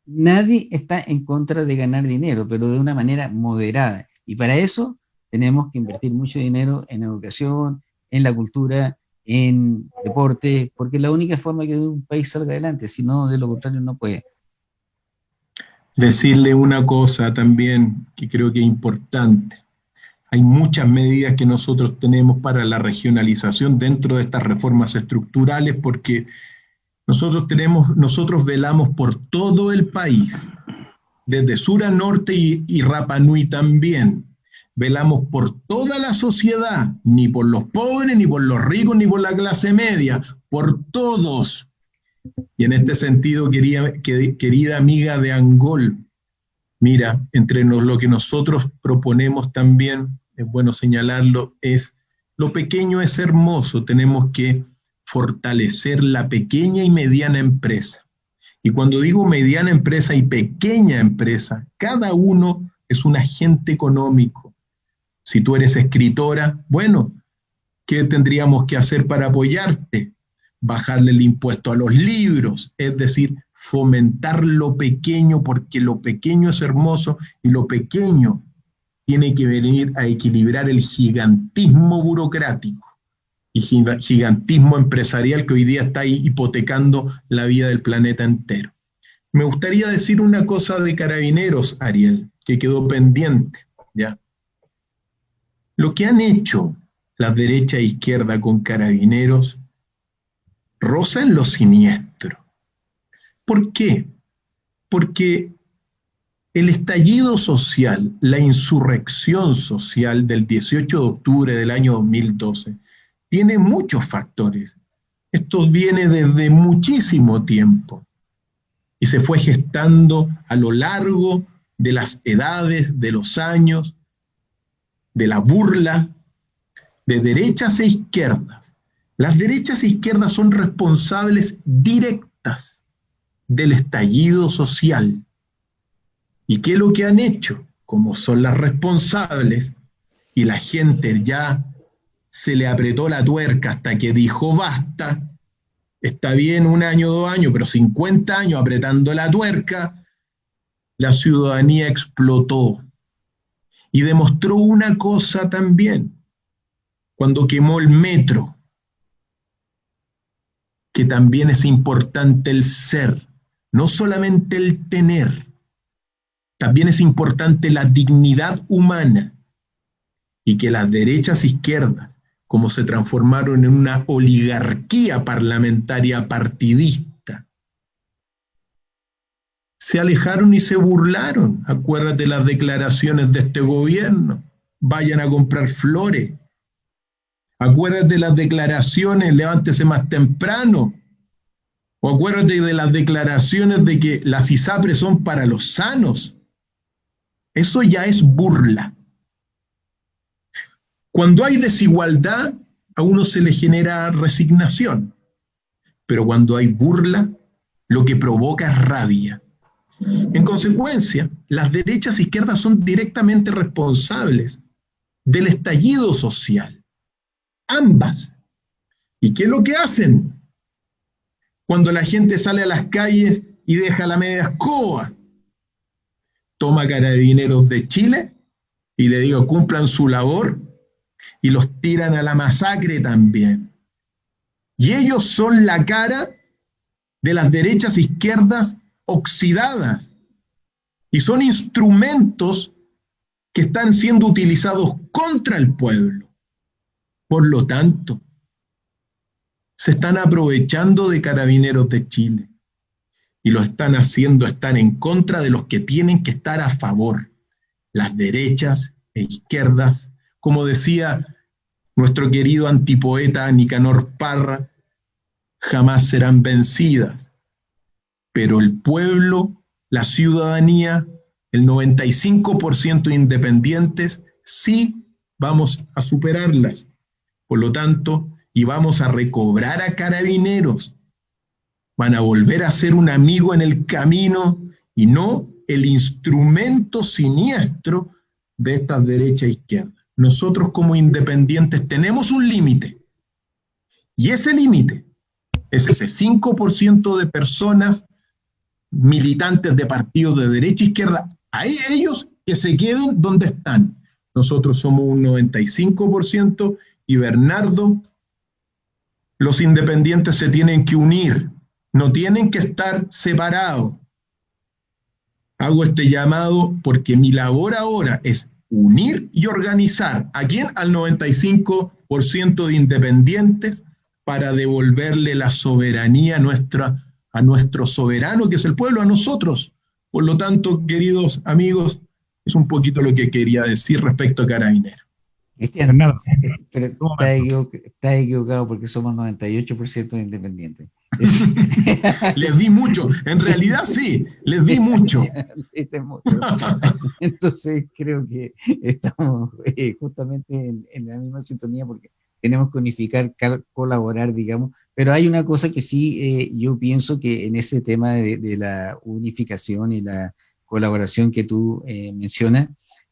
Speaker 2: Nadie está en contra de ganar dinero, pero de una manera moderada. Y para eso tenemos que invertir mucho dinero en educación, en la cultura, en deporte, porque es la única forma que un país salga adelante, si no, de lo contrario no puede.
Speaker 3: Decirle una cosa también que creo que es importante. Hay muchas medidas que nosotros tenemos para la regionalización dentro de estas reformas estructurales porque nosotros tenemos, nosotros velamos por todo el país, desde sur a norte y, Rapa Nui también velamos por toda la sociedad, ni por los pobres, ni por los ricos, ni por la clase media, por todos. Y en este sentido, querida, querida amiga de Angol, mira, entre lo que nosotros proponemos también, es bueno señalarlo, es lo pequeño es hermoso, tenemos que fortalecer la pequeña y mediana empresa. Y cuando digo mediana empresa y pequeña empresa, cada uno es un agente económico, si tú eres escritora, bueno, ¿qué tendríamos que hacer para apoyarte? Bajarle el impuesto a los libros, es decir, fomentar lo pequeño porque lo pequeño es hermoso y lo pequeño tiene que venir a equilibrar el gigantismo burocrático y gigantismo empresarial que hoy día está hipotecando la vida del planeta entero. Me gustaría decir una cosa de carabineros, Ariel, que quedó pendiente, ¿ya? Lo que han hecho la derecha e izquierda con carabineros roza en lo siniestro. ¿Por qué? Porque el estallido social, la insurrección social del 18 de octubre del año 2012, tiene muchos factores. Esto viene desde muchísimo tiempo y se fue gestando a lo largo de las edades, de los años, de la burla de derechas e izquierdas. Las derechas e izquierdas son responsables directas del estallido social. ¿Y qué es lo que han hecho? Como son las responsables y la gente ya se le apretó la tuerca hasta que dijo basta, está bien un año, dos años, pero 50 años apretando la tuerca, la ciudadanía explotó y demostró una cosa también, cuando quemó el metro, que también es importante el ser, no solamente el tener, también es importante la dignidad humana y que las derechas izquierdas, como se transformaron en una oligarquía parlamentaria partidista, se alejaron y se burlaron. Acuérdate las declaraciones de este gobierno. Vayan a comprar flores. Acuérdate las declaraciones, levántese más temprano. O acuérdate de las declaraciones de que las ISAPRES son para los sanos. Eso ya es burla. Cuando hay desigualdad, a uno se le genera resignación. Pero cuando hay burla, lo que provoca es rabia. En consecuencia, las derechas e izquierdas son directamente responsables del estallido social. Ambas. ¿Y qué es lo que hacen? Cuando la gente sale a las calles y deja la media escoba, toma carabineros de Chile y le digo, cumplan su labor y los tiran a la masacre también. Y ellos son la cara de las derechas izquierdas oxidadas. Y son instrumentos que están siendo utilizados contra el pueblo. Por lo tanto, se están aprovechando de carabineros de Chile y lo están haciendo estar en contra de los que tienen que estar a favor, las derechas e izquierdas, como decía nuestro querido antipoeta Nicanor Parra, jamás serán vencidas. Pero el pueblo, la ciudadanía, el 95% independientes, sí vamos a superarlas. Por lo tanto, y vamos a recobrar a carabineros. Van a volver a ser un amigo en el camino y no el instrumento siniestro de estas derecha e izquierda. Nosotros como independientes tenemos un límite. Y ese límite es ese 5% de personas militantes de partidos de derecha e izquierda, a ellos que se queden donde están. Nosotros somos un 95% y Bernardo, los independientes se tienen que unir, no tienen que estar separados. Hago este llamado porque mi labor ahora es unir y organizar a quién? Al 95% de independientes para devolverle la soberanía nuestra, a nuestro soberano, que es el pueblo, a nosotros. Por lo tanto, queridos amigos, es un poquito lo que quería decir respecto a Carabinero.
Speaker 2: Cristian, Bernardo, pero está, equivocado porque somos 98% de independientes.
Speaker 3: les di mucho, en realidad sí, les di mucho.
Speaker 2: Entonces creo que estamos eh, justamente en, la misma sintonía porque tenemos que unificar, colaborar, digamos, pero hay una cosa que sí eh, yo pienso que en ese tema de, la unificación y la colaboración que tú eh, mencionas,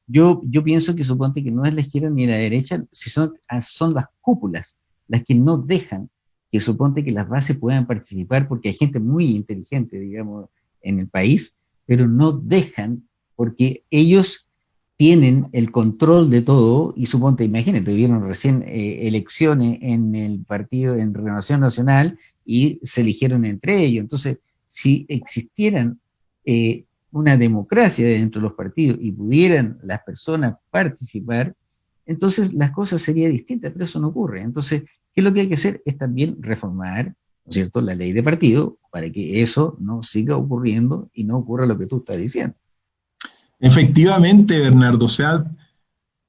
Speaker 2: yo, yo pienso que suponte que no es la izquierda ni la derecha, si son, ah, son las cúpulas las que no dejan que suponte que las bases puedan participar, porque hay gente muy inteligente, digamos, en el país, pero no dejan porque ellos tienen el control de todo, y suponte, imagínate, tuvieron recién eh, elecciones en el partido, en Renovación Nacional, y se eligieron entre ellos. Entonces, si existieran eh, una democracia dentro de los partidos y pudieran las personas participar, entonces las cosas serían distintas, pero eso no ocurre. Entonces, ¿qué es lo que hay que hacer? Es también reformar, ¿no es cierto?, la ley de partido para que eso no siga ocurriendo y no ocurra lo que tú estás diciendo.
Speaker 3: Efectivamente, Bernardo, o sea,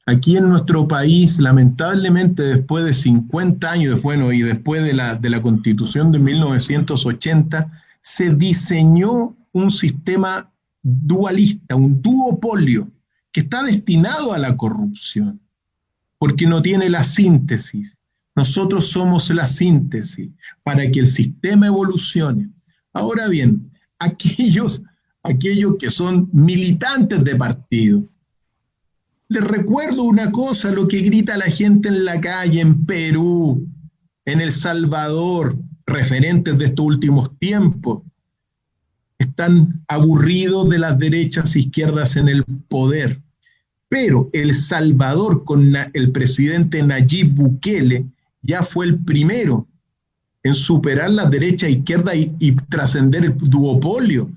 Speaker 3: aquí en nuestro país, lamentablemente, después de 50 años, bueno, y después de la, de la constitución de 1980, se diseñó un sistema dualista, un duopolio, que está destinado a la corrupción, porque no tiene la síntesis. Nosotros somos la síntesis para que el sistema evolucione. Ahora bien, aquellos, aquellos que son militantes de partido, les recuerdo una cosa, lo que grita la gente en la calle, en Perú, en El Salvador, referentes de estos últimos tiempos, están aburridos de las derechas e izquierdas en el poder. Pero El Salvador con el presidente Nayib Bukele ya fue el primero en superar la derecha e izquierda y, y trascender el duopolio.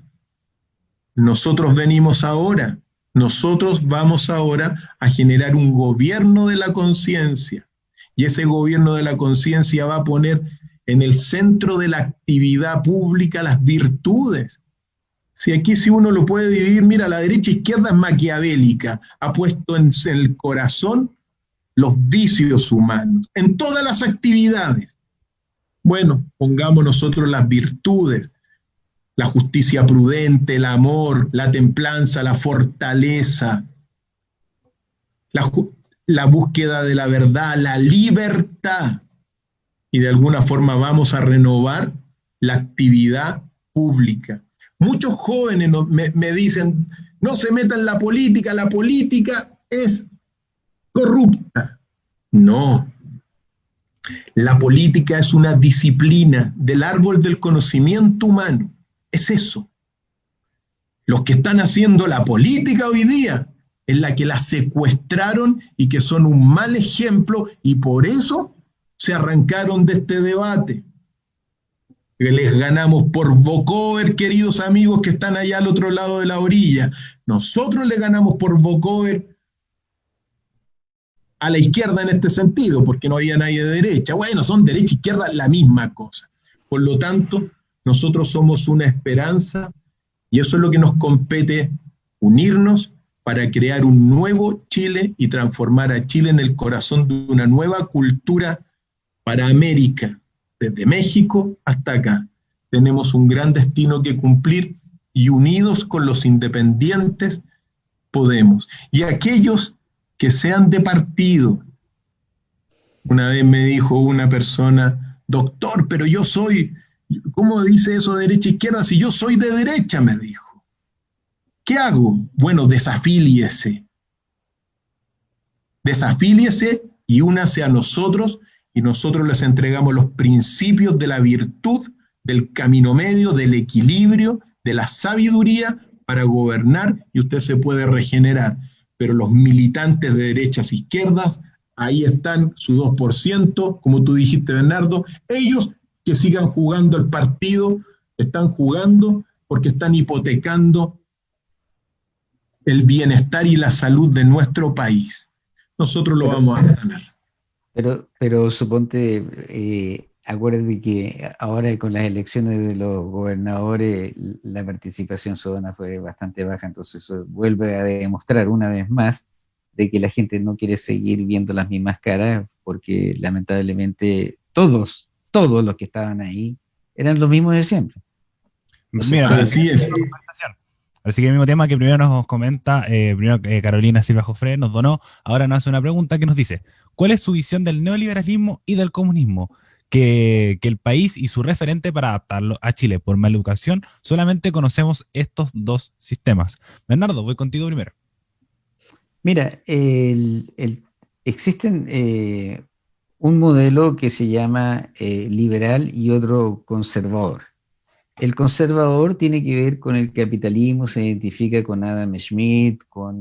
Speaker 3: Nosotros venimos ahora, nosotros vamos ahora a generar un gobierno de la conciencia. Y ese gobierno de la conciencia va a poner en el centro de la actividad pública las virtudes, si aquí si uno lo puede dividir, mira, la derecha e izquierda es maquiavélica, ha puesto en el corazón los vicios humanos, en todas las actividades. Bueno, pongamos nosotros las virtudes, la justicia prudente, el amor, la templanza, la fortaleza, la, la búsqueda de la verdad, la libertad. Y de alguna forma vamos a renovar la actividad pública. Muchos jóvenes me, dicen, no se metan en la política, la política es corrupta. No, la política es una disciplina del árbol del conocimiento humano. Es eso. Los que están haciendo la política hoy día es la que la secuestraron y que son un mal ejemplo y por eso se arrancaron de este debate. Les ganamos por vocover, queridos amigos que están allá al otro lado de la orilla. Nosotros le ganamos por vocover a la izquierda en este sentido, porque no había nadie de derecha. Bueno, son derecha e izquierda la misma cosa. Por lo tanto, nosotros somos una esperanza y eso es lo que nos compete, unirnos para crear un nuevo Chile y transformar a Chile en el corazón de una nueva cultura para América, desde México hasta acá. Tenemos un gran destino que cumplir y unidos con los independientes podemos. Y aquellos que sean de partido. Una vez me dijo una persona, doctor, pero yo soy, ¿cómo dice eso derecha-izquierda? Si yo soy de derecha, me dijo. ¿Qué hago? Bueno, desafíliese. Desafíliese y únase a nosotros y nosotros les entregamos los principios de la virtud, del camino medio, del equilibrio, de la sabiduría para gobernar y usted se puede regenerar pero los militantes de derechas e izquierdas, ahí están su 2%, como tú dijiste, Bernardo, ellos que sigan jugando el partido, están jugando porque están hipotecando el bienestar y la salud de nuestro país. Nosotros lo vamos a sanar.
Speaker 2: Pero, pero suponte, eh, acuérdate que ahora con las elecciones de los gobernadores la participación ciudadana fue bastante baja, entonces eso vuelve a demostrar una vez más de que la gente no quiere seguir viendo las mismas caras porque lamentablemente todos, todos los que estaban ahí eran los mismos de siempre.
Speaker 1: Mira, así es. Así que el mismo tema que primero nos comenta, eh, primero eh, Carolina Silva Jofre nos donó, ahora nos hace una pregunta que nos dice, ¿cuál es su visión del neoliberalismo y del comunismo? que, el país y su referente para adaptarlo a Chile. Por maleducación, solamente conocemos estos dos sistemas. Bernardo, voy contigo primero.
Speaker 2: Mira, existen eh, un modelo que se llama liberal y otro conservador. El conservador tiene que ver con el capitalismo, se identifica con Adam Smith, con,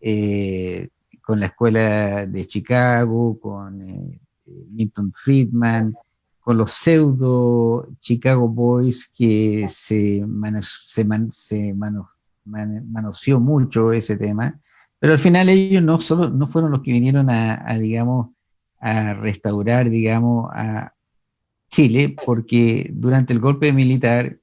Speaker 2: eh, con la escuela de Chicago, con Milton Friedman, con los pseudo Chicago Boys que se, se, manoseó mucho ese tema, pero al final ellos no, solo, no fueron los que vinieron a, digamos, a restaurar, digamos, a Chile, porque durante el golpe militar,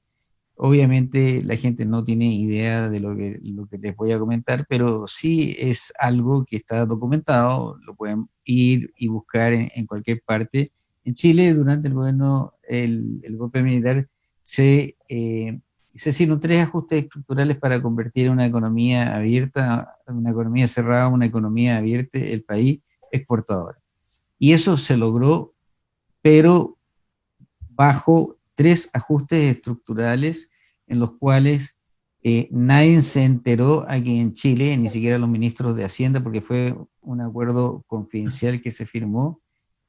Speaker 2: obviamente la gente no tiene idea de lo que, lo les voy a comentar, pero sí es algo que está documentado, lo pueden ir y buscar en, cualquier parte. En Chile, durante el gobierno, el, golpe militar, se, eh, se hicieron tres ajustes estructurales para convertir una economía abierta, una economía cerrada, una economía abierta, el país exportador. Y eso se logró, pero bajo tres ajustes estructurales en los cuales eh, nadie se enteró aquí en Chile, ni siquiera los ministros de Hacienda, porque fue un acuerdo confidencial que se firmó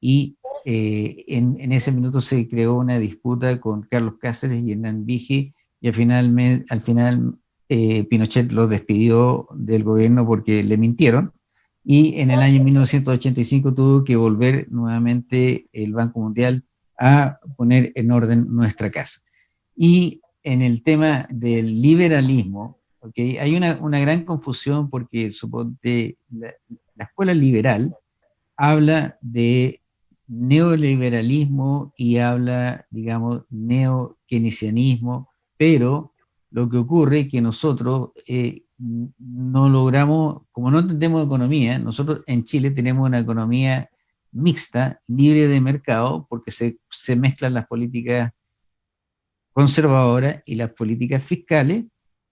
Speaker 2: y eh, en, ese minuto se creó una disputa con Carlos Cáceres y Hernán Vigi y al final, al final eh, Pinochet lo despidió del gobierno porque le mintieron y en el año 1985 tuvo que volver nuevamente el Banco Mundial a poner en orden nuestra casa. Y en el tema del liberalismo, ¿okay? hay una, una, gran confusión porque suponte la, la escuela liberal habla de neoliberalismo y habla, digamos, neo-keynesianismo, pero lo que ocurre es que nosotros eh, no logramos, como no entendemos economía, nosotros en Chile tenemos una economía mixta, libre de mercado, porque se, se mezclan las políticas conservadoras y las políticas fiscales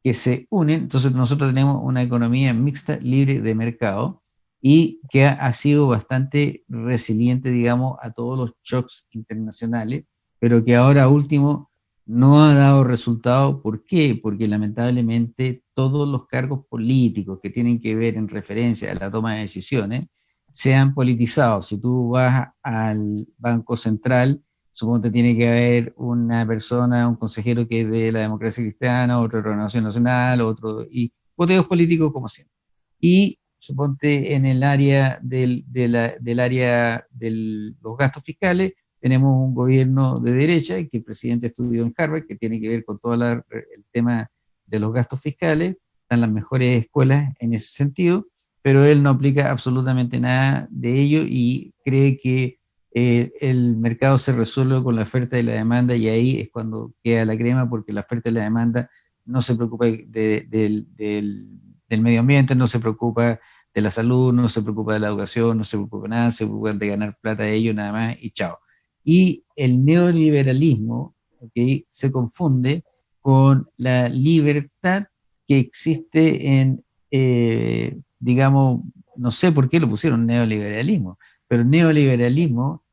Speaker 2: que se unen. Entonces nosotros tenemos una economía mixta, libre de mercado, y que ha, sido bastante resiliente, digamos, a todos los shocks internacionales, pero que ahora último no ha dado resultado. ¿Por qué? Porque lamentablemente todos los cargos políticos que tienen que ver en referencia a la toma de decisiones se han politizado. Si tú vas al Banco Central, supongo que tiene que haber una persona, un consejero que es de la democracia cristiana, otro de la Renovación Nacional, otro, y voteos políticos como siempre. Y suponte en el área del, del área de los gastos fiscales, tenemos un gobierno de derecha, que el presidente estudió en Harvard, que tiene que ver con todo el tema de los gastos fiscales, están las mejores escuelas en ese sentido, pero él no aplica absolutamente nada de ello y cree que eh, el mercado se resuelve con la oferta y la demanda y ahí es cuando queda la crema porque la oferta y la demanda no se preocupa del, del medio ambiente, no se preocupa de la salud, no se preocupa de la educación, no se preocupa de nada, se preocupa de ganar plata de ellos nada más y chao. Y el neoliberalismo ¿okay? se confunde con la libertad que existe en, eh, digamos, no sé por qué lo pusieron neoliberalismo, pero neoliberalismo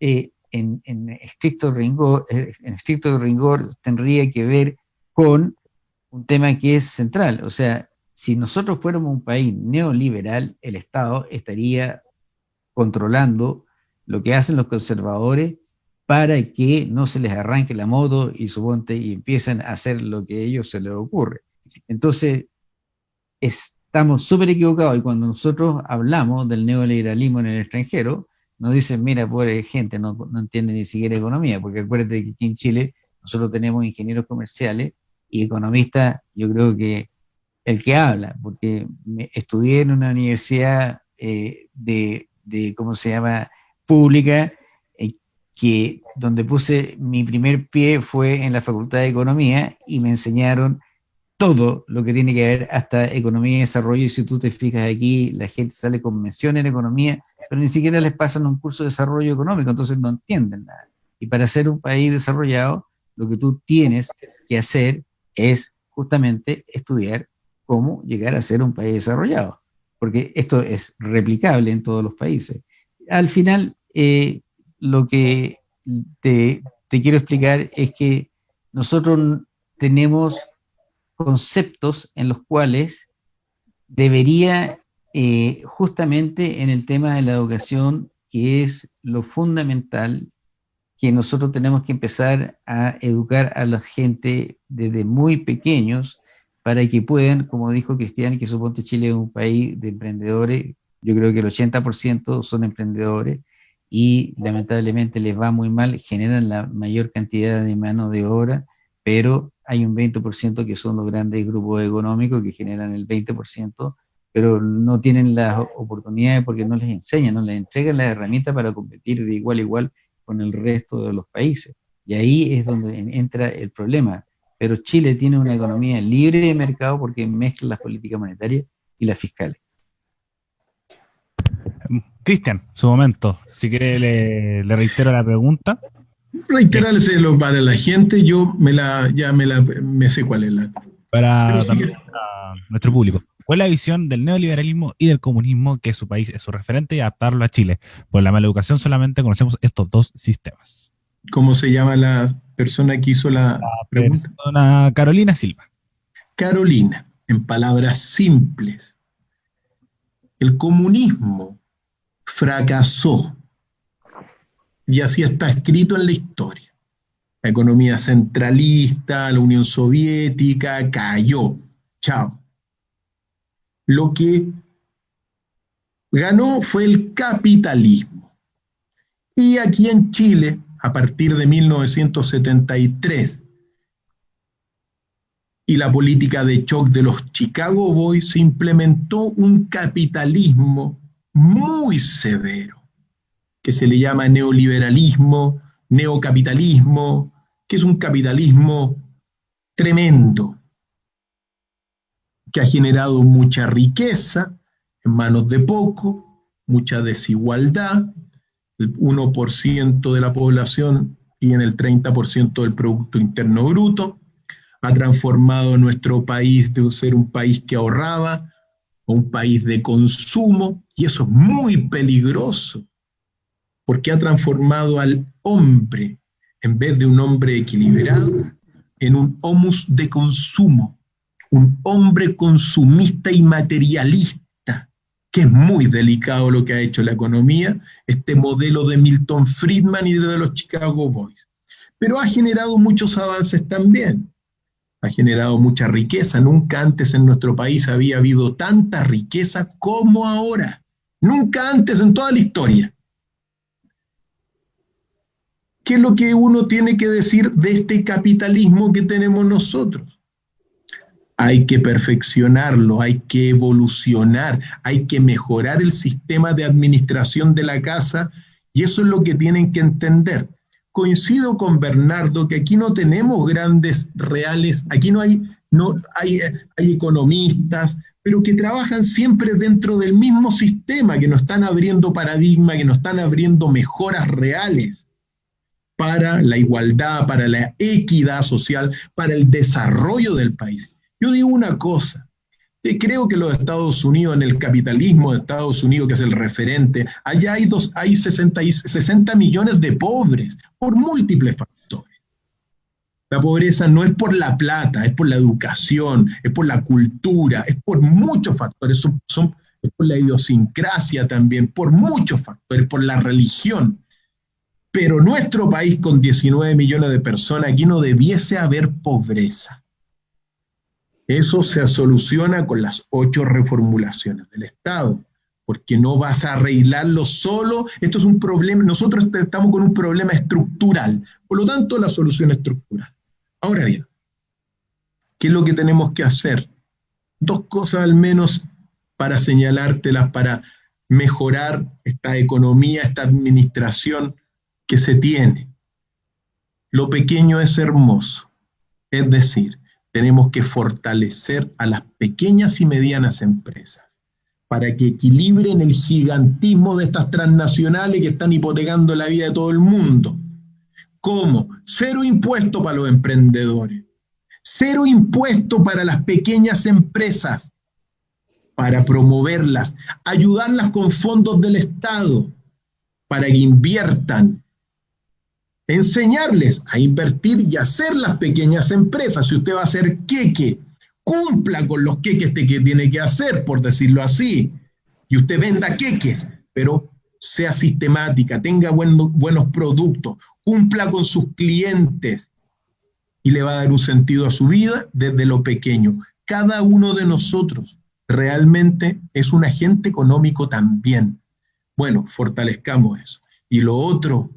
Speaker 2: eh, en, en, estricto rigor, eh, en estricto rigor tendría que ver con un tema que es central, o sea, si nosotros fuéramos un país neoliberal, el Estado estaría controlando lo que hacen los conservadores para que no se les arranque la moto y su monte y empiecen a hacer lo que a ellos se les ocurre. Entonces, estamos súper equivocados y cuando nosotros hablamos del neoliberalismo en el extranjero, nos dicen, mira, pobre gente, no, no entiende ni siquiera economía, porque acuérdate que aquí en Chile nosotros tenemos ingenieros comerciales y economistas, yo creo que el que habla, porque me, estudié en una universidad eh, de, ¿cómo se llama?, pública, eh, que donde puse mi primer pie fue en la Facultad de Economía y me enseñaron todo lo que tiene que ver hasta economía y desarrollo. Y si tú te fijas aquí, la gente sale con mención en economía, pero ni siquiera les pasan un curso de desarrollo económico, entonces no entienden nada. Y para ser un país desarrollado, lo que tú tienes que hacer es justamente estudiar cómo llegar a ser un país desarrollado, porque esto es replicable en todos los países. Al final, eh, lo que te, quiero explicar es que nosotros tenemos conceptos en los cuales debería, eh, justamente en el tema de la educación, que es lo fundamental, que nosotros tenemos que empezar a educar a la gente desde muy pequeños para que puedan, como dijo Cristian, que suponte Chile es un país de emprendedores, yo creo que el 80% son emprendedores y lamentablemente les va muy mal, generan la mayor cantidad de mano de obra, pero hay un 20% que son los grandes grupos económicos que generan el 20%, pero no tienen las oportunidades porque no les enseñan, no les entregan las herramientas para competir de igual a igual con el resto de los países. Y ahí es donde entra el problema pero Chile tiene una economía libre de mercado porque mezcla las políticas monetarias y las fiscales.
Speaker 1: Cristian, su momento, si quiere le, reitero la pregunta.
Speaker 3: Reiterárselo para la gente, yo me la, ya me la, me sé cuál es la.
Speaker 1: Para, nuestro público. ¿Cuál es la visión del neoliberalismo y del comunismo que su país es su referente y adaptarlo a Chile? Por la mala educación solamente conocemos estos dos sistemas.
Speaker 3: ¿Cómo se llama la persona que hizo la,
Speaker 1: pregunta? Carolina Silva.
Speaker 3: Carolina, en palabras simples, el comunismo fracasó y así está escrito en la historia. La economía centralista, la Unión Soviética cayó. Chao. Lo que ganó fue el capitalismo. Y aquí en Chile a partir de 1973 y la política de shock de los Chicago Boys se implementó un capitalismo muy severo, que se le llama neoliberalismo, neocapitalismo, que es un capitalismo tremendo, que ha generado mucha riqueza en manos de poco, mucha desigualdad, el 1% de la población y en el 30% del Producto Interno Bruto. Ha transformado nuestro país de ser un país que ahorraba a un país de consumo, y eso es muy peligroso, porque ha transformado al hombre, en vez de un hombre equilibrado, en un homus de consumo, un hombre consumista y materialista que es muy delicado lo que ha hecho la economía, este modelo de Milton Friedman y de los Chicago Boys. Pero ha generado muchos avances también. Ha generado mucha riqueza. Nunca antes en nuestro país había habido tanta riqueza como ahora. Nunca antes en toda la historia. ¿Qué es lo que uno tiene que decir de este capitalismo que tenemos nosotros? hay que perfeccionarlo, hay que evolucionar, hay que mejorar el sistema de administración de la casa y eso es lo que tienen que entender. Coincido con Bernardo que aquí no tenemos grandes reales, aquí no hay, no hay, hay economistas, pero que trabajan siempre dentro del mismo sistema, que nos están abriendo paradigmas, que nos están abriendo mejoras reales para la igualdad, para la equidad social, para el desarrollo del país. Yo digo una cosa, creo que los Estados Unidos, en el capitalismo de Estados Unidos, que es el referente, allá hay, dos, hay 60, 60 millones de pobres por múltiples factores. La pobreza no es por la plata, es por la educación, es por la cultura, es por muchos factores, son, es por la idiosincrasia también, por muchos factores, por la religión. Pero nuestro país con 19 millones de personas, aquí no debiese haber pobreza. Eso se soluciona con las ocho reformulaciones del Estado, porque no vas a arreglarlo solo. Esto es un problema, nosotros estamos con un problema estructural, por lo tanto la solución estructural. Ahora bien, ¿qué es lo que tenemos que hacer? Dos cosas al menos para señalártelas, para mejorar esta economía, esta administración que se tiene. Lo pequeño es hermoso, es decir, tenemos que fortalecer a las pequeñas y medianas empresas para que equilibren el gigantismo de estas transnacionales que están hipotecando la vida de todo el mundo. ¿Cómo? Cero impuesto para los emprendedores, cero impuesto para las pequeñas empresas, para promoverlas, ayudarlas con fondos del Estado, para que inviertan, enseñarles a invertir y hacer las pequeñas empresas. Si usted va a hacer queque, cumpla con los queques que tiene que hacer, por decirlo así, y usted venda queques, pero sea sistemática, tenga buenos productos, cumpla con sus clientes y le va a dar un sentido a su vida desde lo pequeño. Cada uno de nosotros realmente es un agente económico también. Bueno, fortalezcamos eso. Y lo otro,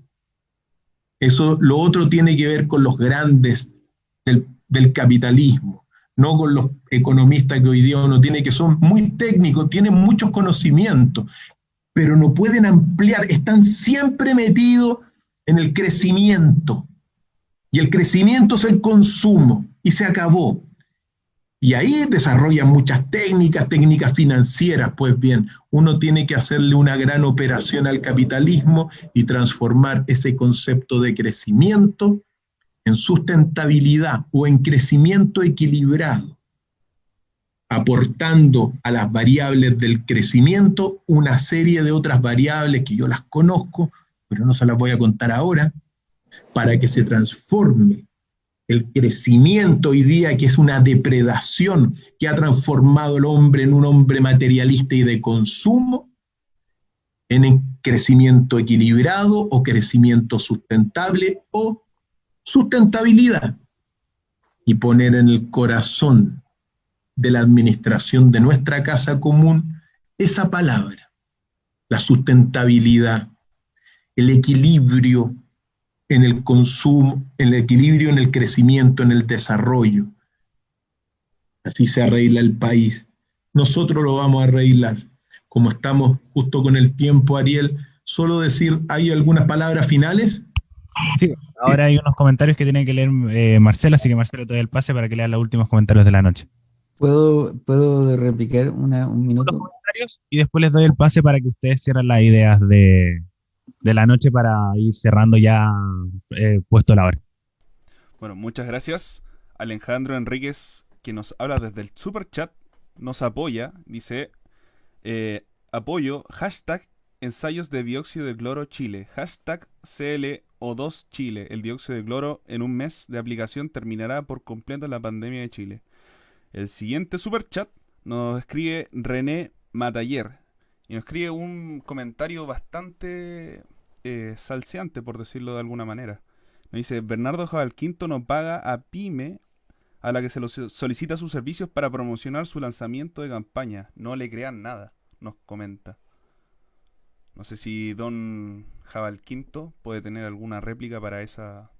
Speaker 3: eso, lo otro tiene que ver con los grandes del, capitalismo, no con los economistas que hoy día uno tiene, que son muy técnicos, tienen muchos conocimientos, pero no pueden ampliar, están siempre metidos en el crecimiento. Y el crecimiento es el consumo, y se acabó. Y ahí desarrollan muchas técnicas, técnicas financieras. Pues bien, uno tiene que hacerle una gran operación al capitalismo y transformar ese concepto de crecimiento en sustentabilidad o en crecimiento equilibrado, aportando a las variables del crecimiento una serie de otras variables que yo las conozco, pero no se las voy a contar ahora, para que se transforme el crecimiento hoy día, que es una depredación que ha transformado al hombre en un hombre materialista y de consumo, en crecimiento equilibrado o crecimiento sustentable o sustentabilidad. Y poner en el corazón de la administración de nuestra casa común esa palabra, la sustentabilidad, el equilibrio en el consumo, en el equilibrio, en el crecimiento, en el desarrollo. Así se arregla el país. Nosotros lo vamos a arreglar. Como estamos justo con el tiempo, Ariel, solo decir, ¿hay algunas palabras finales?
Speaker 1: Sí, ahora hay unos comentarios que tiene que leer eh, Marcela, así que Marcelo te doy el pase para que lea los últimos comentarios de la noche.
Speaker 2: ¿Puedo, ¿puedo replicar una, un minuto?
Speaker 1: Los comentarios y después les doy el pase para que ustedes cierren las ideas de, de la noche para ir cerrando ya eh, puesto la hora.
Speaker 4: Bueno, muchas gracias. Alejandro Enríquez, que nos habla desde el super chat, nos apoya, dice, eh, apoyo, hashtag ensayos de dióxido de cloro Chile, hashtag CLO2 Chile. El dióxido de cloro en un mes de aplicación terminará por completo la pandemia de Chile. El siguiente super chat nos escribe René Mataller y nos escribe un comentario bastante eh, salseante, por decirlo de alguna manera. Nos dice, Bernardo Quinto no paga a Pyme a la que se solicita sus servicios para promocionar su lanzamiento de campaña. No le crean nada, nos comenta. No sé si Don Jabal Quinto puede tener alguna réplica para esa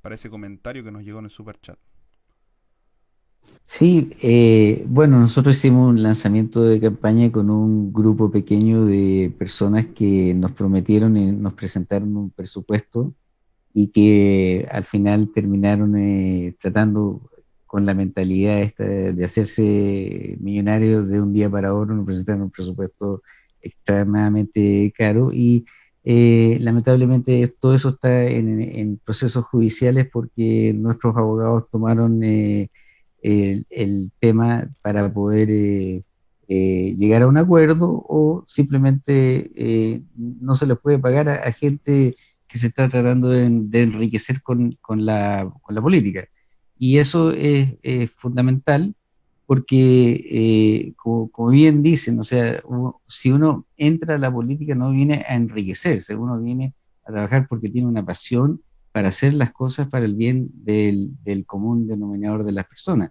Speaker 4: para ese comentario que nos llegó en el super chat.
Speaker 2: Sí, eh, bueno, nosotros hicimos un lanzamiento de campaña con un grupo pequeño de personas que nos prometieron y nos presentaron un presupuesto y que al final terminaron eh, tratando con la mentalidad esta de, hacerse millonarios de un día para otro, nos presentaron un presupuesto extremadamente caro y eh, lamentablemente todo eso está en, procesos judiciales porque nuestros abogados tomaron el, tema para poder eh, eh, llegar a un acuerdo o simplemente eh, no se les puede pagar a, gente que se está tratando de, enriquecer con, la, con, la, política. Y eso es, fundamental porque, como, bien dicen, o sea, si uno entra a la política no viene a enriquecerse, uno viene a trabajar porque tiene una pasión para hacer las cosas para el bien del, común denominador de las personas.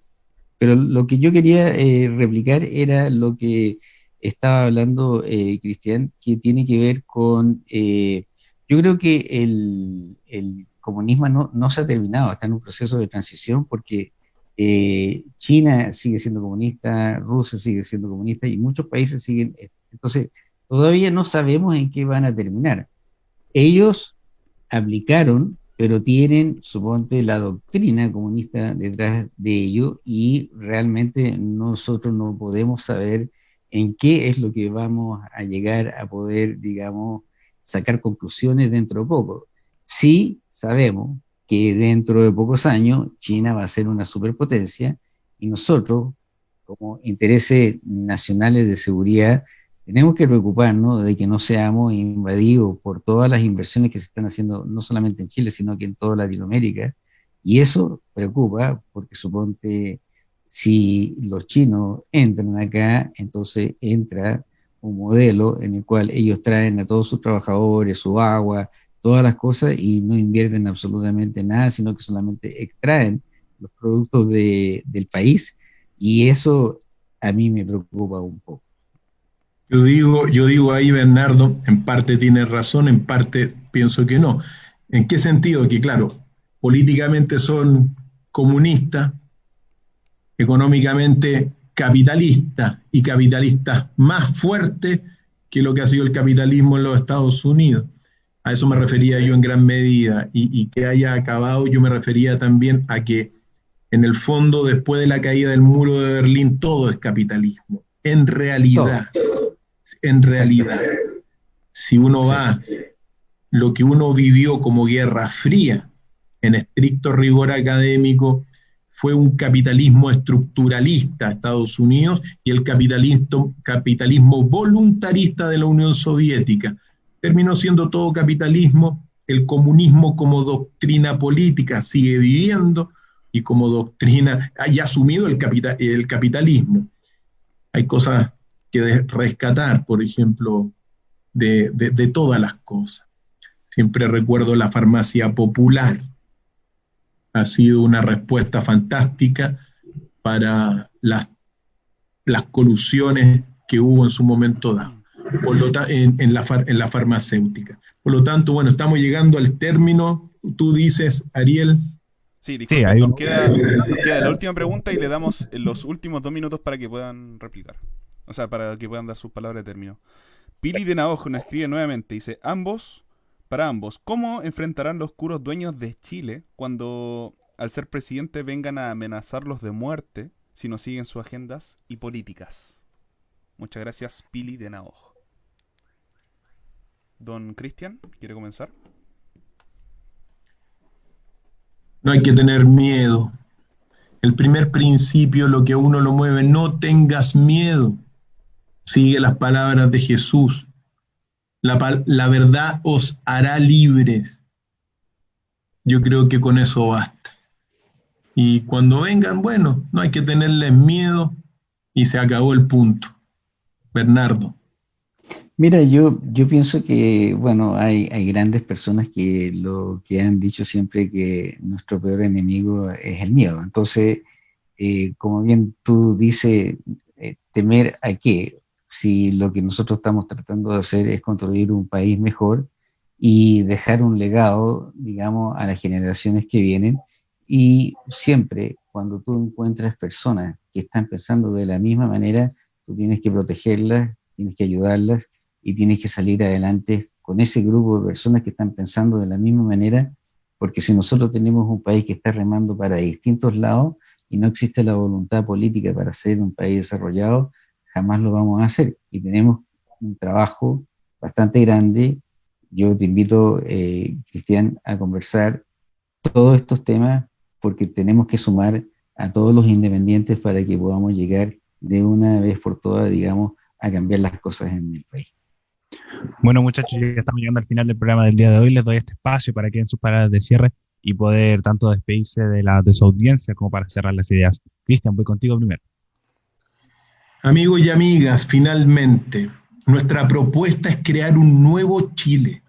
Speaker 2: Pero lo que yo quería eh, replicar era lo que estaba hablando eh, Cristian, que tiene que ver con, eh, yo creo que el, comunismo no, no, se ha terminado, está en un proceso de transición porque China sigue siendo comunista, Rusia sigue siendo comunista y muchos países siguen, entonces todavía no sabemos en qué van a terminar. Ellos aplicaron pero tienen, suponte, la doctrina comunista detrás de ello y realmente nosotros no podemos saber en qué es lo que vamos a llegar a poder, digamos, sacar conclusiones dentro de poco. Sí sabemos que dentro de pocos años China va a ser una superpotencia y nosotros, como intereses nacionales de seguridad, tenemos que preocuparnos de que no seamos invadidos por todas las inversiones que se están haciendo, no solamente en Chile, sino que en toda Latinoamérica. Y eso preocupa porque suponte si los chinos entran acá, entonces entra un modelo en el cual ellos traen a todos sus trabajadores, su agua, todas las cosas y no invierten absolutamente nada, sino que solamente extraen los productos del país. Y eso a mí me preocupa un poco.
Speaker 3: Yo digo, yo digo ahí, Bernardo, en parte tiene razón, en parte pienso que no. ¿En qué sentido? Que claro, políticamente son comunistas, económicamente capitalistas y capitalistas más fuertes que lo que ha sido el capitalismo en los Estados Unidos. A eso me refería yo en gran medida y, y que haya acabado, yo me refería también a que en el fondo, después de la caída del muro de Berlín, todo es capitalismo. En realidad, en realidad. Si uno va, lo que uno vivió como Guerra Fría, en estricto rigor académico, fue un capitalismo estructuralista Estados Unidos y el capitalismo, capitalismo voluntarista de la Unión Soviética. Terminó siendo todo capitalismo, el comunismo como doctrina política sigue viviendo y como doctrina, haya asumido el, el capitalismo. Hay cosas que rescatar, por ejemplo, de, todas las cosas. Siempre recuerdo la farmacia popular. Ha sido una respuesta fantástica para las, las colusiones que hubo en su momento dado, por lo en, en, la, en la farmacéutica. Por lo tanto, bueno, estamos llegando al término. Tú dices, Ariel,
Speaker 4: Sí, disculpe, nos, queda, nos, queda, la última pregunta y le damos los últimos dos minutos para que puedan replicar. O sea, para que puedan dar sus palabras de término. Pili de Naojo nos escribe nuevamente, dice, ambos, para ambos, ¿cómo enfrentarán los curos dueños de Chile cuando al ser presidente vengan a amenazarlos de muerte si no siguen sus agendas y políticas? Muchas gracias, Pili de Naojo. Don Cristian, ¿quiere comenzar?
Speaker 3: No hay que tener miedo. El primer principio, lo que uno lo mueve, no tengas miedo. Sigue las palabras de Jesús. La, verdad os hará libres. Yo creo que con eso basta. Y cuando vengan, bueno, no hay que tenerles miedo y se acabó el punto. Bernardo.
Speaker 2: Mira, yo, yo pienso que, bueno, hay, hay grandes personas que lo que han dicho siempre que nuestro peor enemigo es el miedo. Entonces, eh, como bien tú dices, eh, temer a qué, si lo que nosotros estamos tratando de hacer es construir un país mejor y dejar un legado, digamos, a las generaciones que vienen. Y siempre, cuando tú encuentras personas que están pensando de la misma manera, tú tienes que protegerlas, tienes que ayudarlas y tienes que salir adelante con ese grupo de personas que están pensando de la misma manera, porque si nosotros tenemos un país que está remando para distintos lados y no existe la voluntad política para ser un país desarrollado, jamás lo vamos a hacer. Y tenemos un trabajo bastante grande. Yo te invito, eh, Cristian, a conversar todos estos temas porque tenemos que sumar a todos los independientes para que podamos llegar de una vez por todas, digamos, a cambiar las cosas en el país.
Speaker 1: Bueno, muchachos, ya estamos llegando al final del programa del día de hoy. Les doy este espacio para que en sus paradas de cierre y poder tanto despedirse de, la, de su audiencia como para cerrar las ideas. Cristian, voy contigo primero.
Speaker 3: Amigos y amigas, finalmente, nuestra propuesta es crear un nuevo Chile,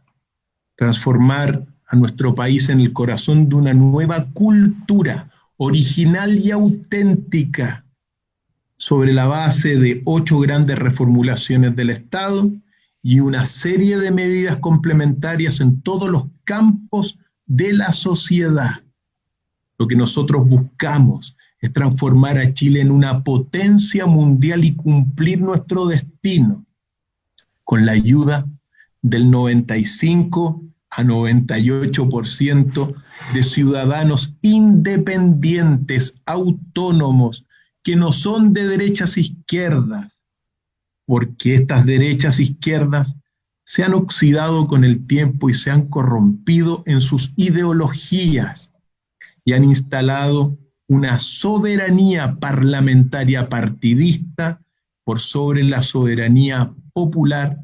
Speaker 3: transformar a nuestro país en el corazón de una nueva cultura original y auténtica sobre la base de ocho grandes reformulaciones del Estado y una serie de medidas complementarias en todos los campos de la sociedad. Lo que nosotros buscamos es transformar a Chile en una potencia mundial y cumplir nuestro destino con la ayuda del 95 a 98% de ciudadanos independientes, autónomos, que no son de derechas izquierdas, porque estas derechas izquierdas se han oxidado con el tiempo y se han corrompido en sus ideologías y han instalado una soberanía parlamentaria partidista por sobre la soberanía popular,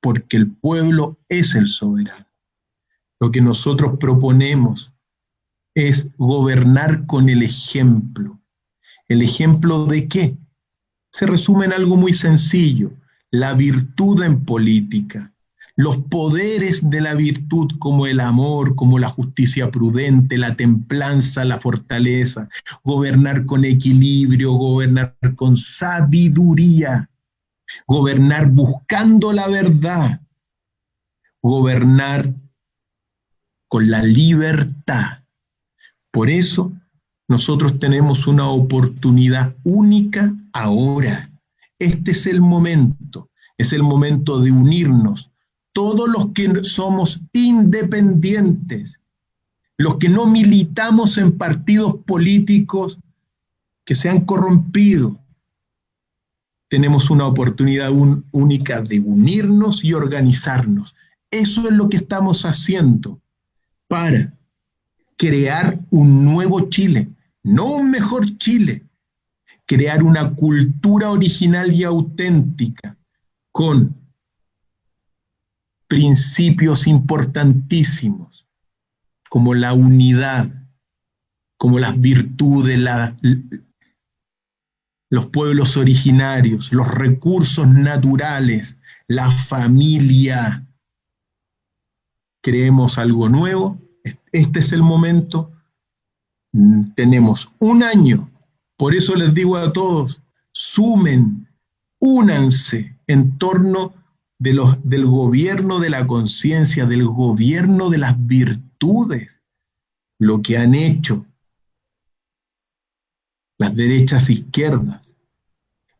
Speaker 3: porque el pueblo es el soberano. Lo que nosotros proponemos es gobernar con el ejemplo. ¿El ejemplo de qué? se resume en algo muy sencillo, la virtud en política, los poderes de la virtud como el amor, como la justicia prudente, la templanza, la fortaleza, gobernar con equilibrio, gobernar con sabiduría, gobernar buscando la verdad, gobernar con la libertad. Por eso nosotros tenemos una oportunidad única ahora. Este es el momento, es el momento de unirnos. Todos los que somos independientes, los que no militamos en partidos políticos que se han corrompido, tenemos una oportunidad única de unirnos y organizarnos. Eso es lo que estamos haciendo para crear un nuevo Chile, no un mejor Chile, crear una cultura original y auténtica con principios importantísimos como la unidad, como las virtudes, los pueblos originarios, los recursos naturales, la familia. Creemos algo nuevo, este es el momento tenemos un año, por eso les digo a todos, sumen, únanse en torno de los, del gobierno de la conciencia, del gobierno de las virtudes, lo que han hecho las derechas izquierdas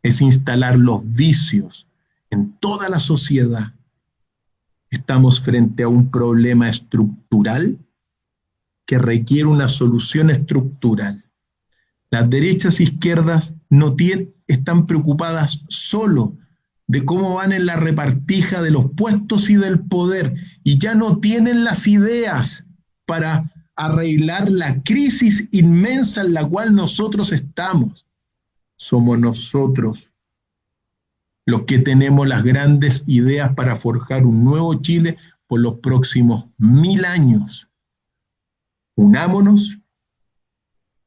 Speaker 3: es instalar los vicios en toda la sociedad. Estamos frente a un problema estructural que requiere una solución estructural. Las derechas izquierdas no tienen, están preocupadas solo de cómo van en la repartija de los puestos y del poder y ya no tienen las ideas para arreglar la crisis inmensa en la cual nosotros estamos. Somos nosotros los que tenemos las grandes ideas para forjar un nuevo Chile por los próximos mil años. Unámonos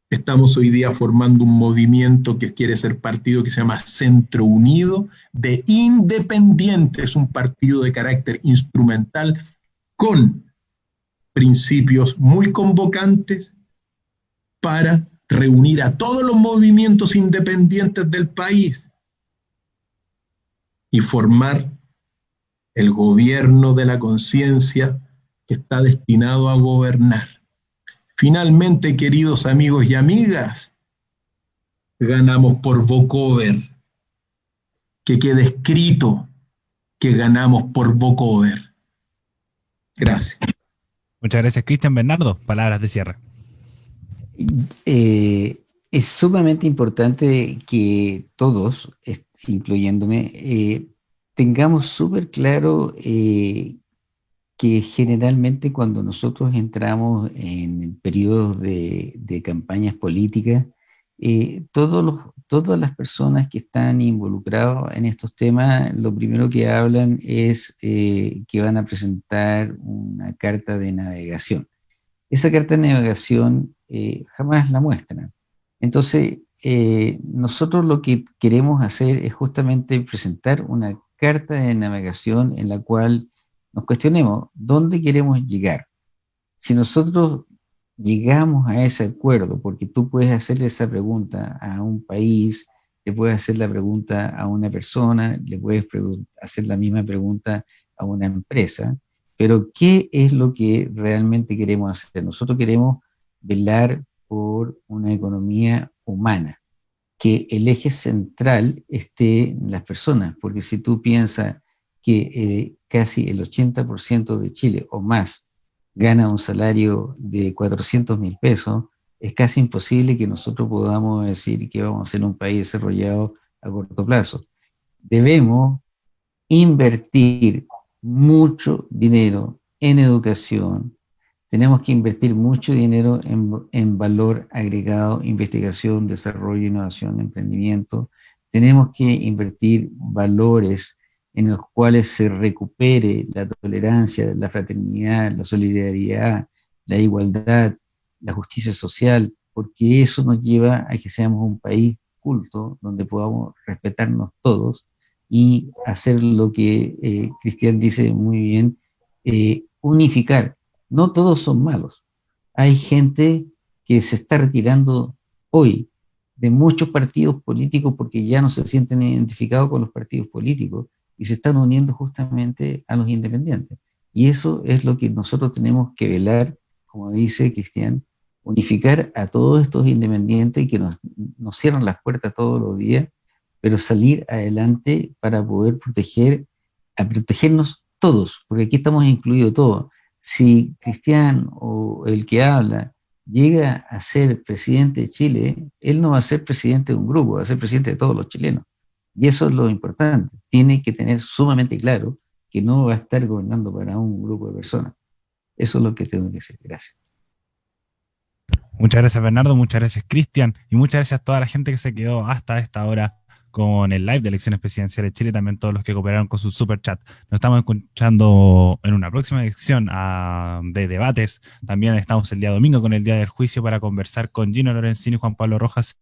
Speaker 3: Estamos hoy día formando un movimiento que quiere ser partido que se llama Centro Unido de Independientes, un partido de carácter instrumental con principios muy convocantes para reunir a todos los movimientos independientes del país y formar el gobierno de la conciencia que está destinado a gobernar. Finalmente, queridos amigos y amigas, ganamos por vocover. Que quede escrito que ganamos por vocover. Gracias.
Speaker 1: Muchas gracias, Cristian Bernardo. Palabras de cierre.
Speaker 2: Eh, es sumamente importante que todos, incluyéndome, eh, tengamos súper claro eh, que generalmente cuando nosotros entramos en periodos de, campañas políticas, eh, todas las personas que están involucradas en estos temas, lo primero que hablan es eh, que van a presentar una carta de navegación. Esa carta de navegación eh, jamás la muestran. Entonces, nosotros lo que queremos hacer es justamente presentar una carta de navegación en la cual nos cuestionemos dónde queremos llegar. Si nosotros llegamos a ese acuerdo, porque tú puedes hacerle esa pregunta a un país, le puedes hacer la pregunta a una persona, le puedes hacer la misma pregunta a una empresa, pero ¿qué es lo que realmente queremos hacer? Nosotros queremos velar por una economía humana, que el eje central esté en las personas, porque si tú piensas que eh, casi el 80% de Chile o más gana un salario de 400 mil pesos, es casi imposible que nosotros podamos decir que vamos a ser un país desarrollado a corto plazo. Debemos invertir mucho dinero en educación, tenemos que invertir mucho dinero en, en, valor agregado, investigación, desarrollo, innovación, emprendimiento. Tenemos que invertir valores en los cuales se recupere la tolerancia, la fraternidad, la solidaridad, la igualdad, la justicia social, porque eso nos lleva a que seamos un país culto, donde podamos respetarnos todos y hacer lo que eh, Cristian dice muy bien, eh, unificar. No todos son malos. Hay gente que se está retirando hoy de muchos partidos políticos porque ya no se sienten identificados con los partidos políticos y se están uniendo justamente a los independientes. Y eso es lo que nosotros tenemos que velar, como dice Cristian, unificar a todos estos independientes que nos, nos cierran las puertas todos los días, pero salir adelante para poder proteger, a protegernos todos, porque aquí estamos incluidos todos. Si Cristian o el que habla llega a ser presidente de Chile, él no va a ser presidente de un grupo, va a ser presidente de todos los chilenos. Y eso es lo importante. Tiene que tener sumamente claro que no va a estar gobernando para un grupo de personas. Eso es lo que tengo que decir. Gracias.
Speaker 1: Muchas gracias Bernardo, muchas gracias Cristian y muchas gracias a toda la gente que se quedó hasta esta hora con el live de elecciones presidenciales de Chile también todos los que cooperaron con su super chat. Nos estamos escuchando en una próxima edición ah, de debates. También estamos el día domingo con el día del juicio para conversar con Gino Lorenzini, Juan Pablo Rojas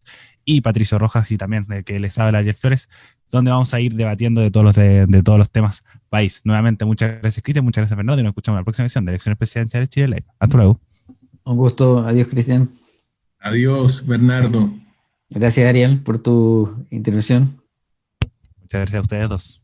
Speaker 1: y Patricio Rojas y también de que les habla Jeff Flores, donde vamos a ir debatiendo de todos los, de, todos los temas país. Nuevamente, muchas gracias Cristian, muchas gracias Fernando y nos escuchamos en la próxima edición de elecciones presidenciales de Chile Live. Hasta luego.
Speaker 2: Un gusto, adiós Cristian.
Speaker 3: Adiós Bernardo.
Speaker 2: Gracias, Ariel, por tu intervención.
Speaker 1: Muchas gracias a ustedes dos.